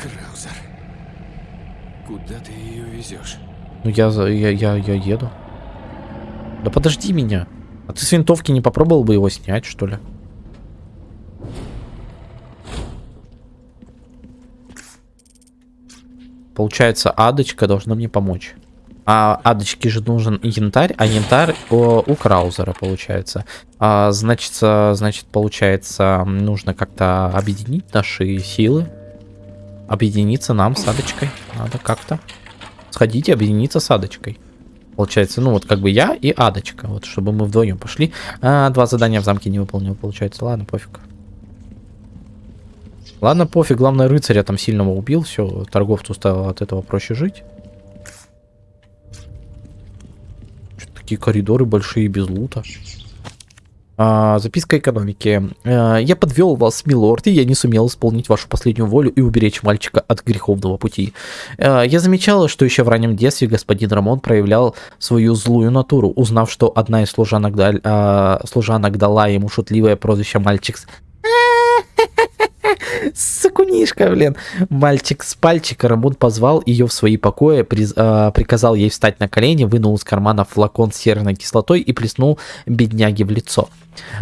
Speaker 3: Краузер. Куда ты ее везешь?
Speaker 1: Ну я, я, я, я еду. Да подожди меня. А ты с винтовки не попробовал бы его снять, что ли? Получается, адочка должна мне помочь. А адочке же нужен янтарь, а янтарь о, у Краузера получается. А, значит, значит, получается, нужно как-то объединить наши силы. Объединиться нам с адочкой. Надо как-то. Сходите, объединиться с адочкой. Получается, ну вот как бы я и Адочка, вот чтобы мы вдвоем пошли. А, два задания в замке не выполнил, получается. Ладно, пофиг. Ладно, пофиг, главное рыцаря там сильного убил, все, торговцу стало от этого проще жить. Что такие коридоры большие без лута. А, записка экономики. А, я подвел вас, милорд, и я не сумел исполнить вашу последнюю волю и уберечь мальчика от греховного пути. А, я замечала, что еще в раннем детстве господин Рамон проявлял свою злую натуру, узнав, что одна из служанок, дал- а, служанок дала ему шутливое прозвище «Мальчик с Сакунишка, блин. Мальчик с пальчика Рамон позвал ее в свои покои, приз- а, приказал ей встать на колени, вынул из кармана флакон с серной кислотой и плеснул бедняге в лицо.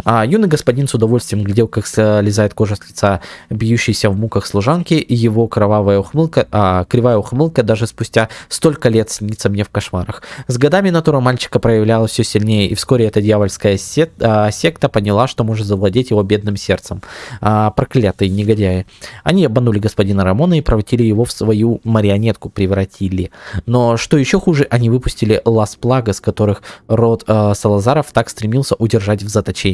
Speaker 1: А, юный господин с удовольствием глядел, как слезает кожа с лица бьющейся в муках служанки, и его кровавая ухмылка, а, кривая ухмылка даже спустя столько лет снится мне в кошмарах. С годами натура мальчика проявлялась все сильнее, и вскоре эта дьявольская сет- а, секта поняла, что может завладеть его бедным сердцем. А, проклятые негодяи. Они обманули господина Рамона и превратили его в свою марионетку, превратили. Но что еще хуже, они выпустили Лас Плагас, которых род э, Салазаров так стремился удержать в заточении.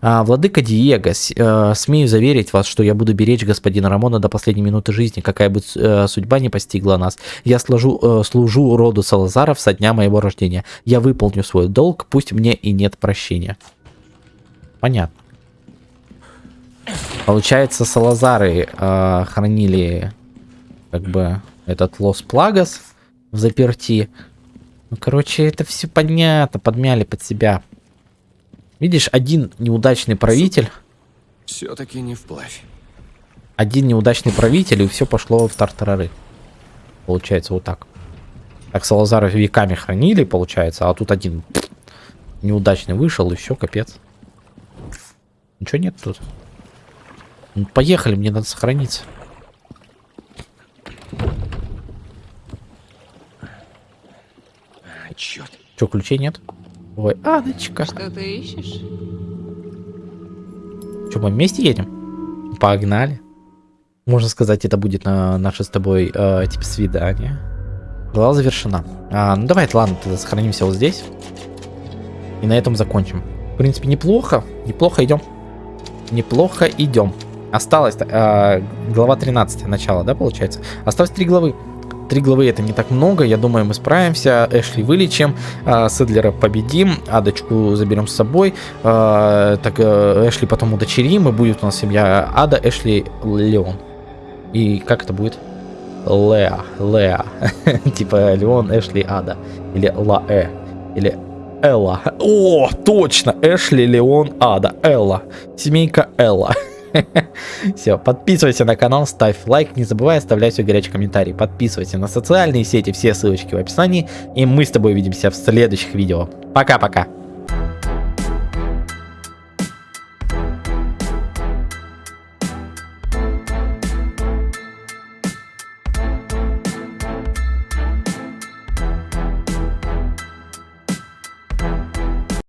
Speaker 1: А, Владыка Диего, э, смею заверить вас, что я буду беречь господина Рамона до последней минуты жизни, какая бы э, судьба не постигла нас. Я сложу, э, служу роду Салазаров со дня моего рождения. Я выполню свой долг, пусть мне и нет прощения. Понятно. Получается, Салазары э, хранили как бы этот Лос Плагас в заперти. Ну, короче, это все понятно, подмяли под себя. Видишь, один неудачный правитель,
Speaker 3: Все-таки не вплавь.
Speaker 1: один неудачный правитель, и все пошло в тартарары. Получается вот так. Так Салазары веками хранили, получается, а тут один неудачный вышел, и все, капец. Ничего нет тут. Ну, поехали, мне надо сохраниться.
Speaker 3: А, черт.
Speaker 1: Че, ключей нет? Ой, Адочка.
Speaker 6: Что ты ищешь?
Speaker 1: Че, мы вместе едем? Погнали. Можно сказать, это будет на наше с тобой э, типа свидание. Глава завершена. А, ну давай, ладно, тогда сохранимся вот здесь. И на этом закончим. В принципе, неплохо. Неплохо идем. Неплохо идем. Осталось э, глава 13 начало, да, получается? Осталось три главы. Три главы это не так много, я думаю, мы справимся. Эшли вылечим, э, Седлера победим, Адочку заберем с собой. Э, так э, Эшли потом удочерим, и будет у нас семья Ада, Эшли, Леон. И как это будет? Леа, Леа. типа Леон, Эшли, Ада. Или Лаэ. Или Элла. О, точно! Эшли, Леон, Ада. Элла. Семейка Элла. Все, подписывайся на канал, ставь лайк, не забывай оставлять свой горячий комментарий. Подписывайся на социальные сети, все ссылочки в описании. И мы с тобой увидимся в следующих видео. Пока-пока.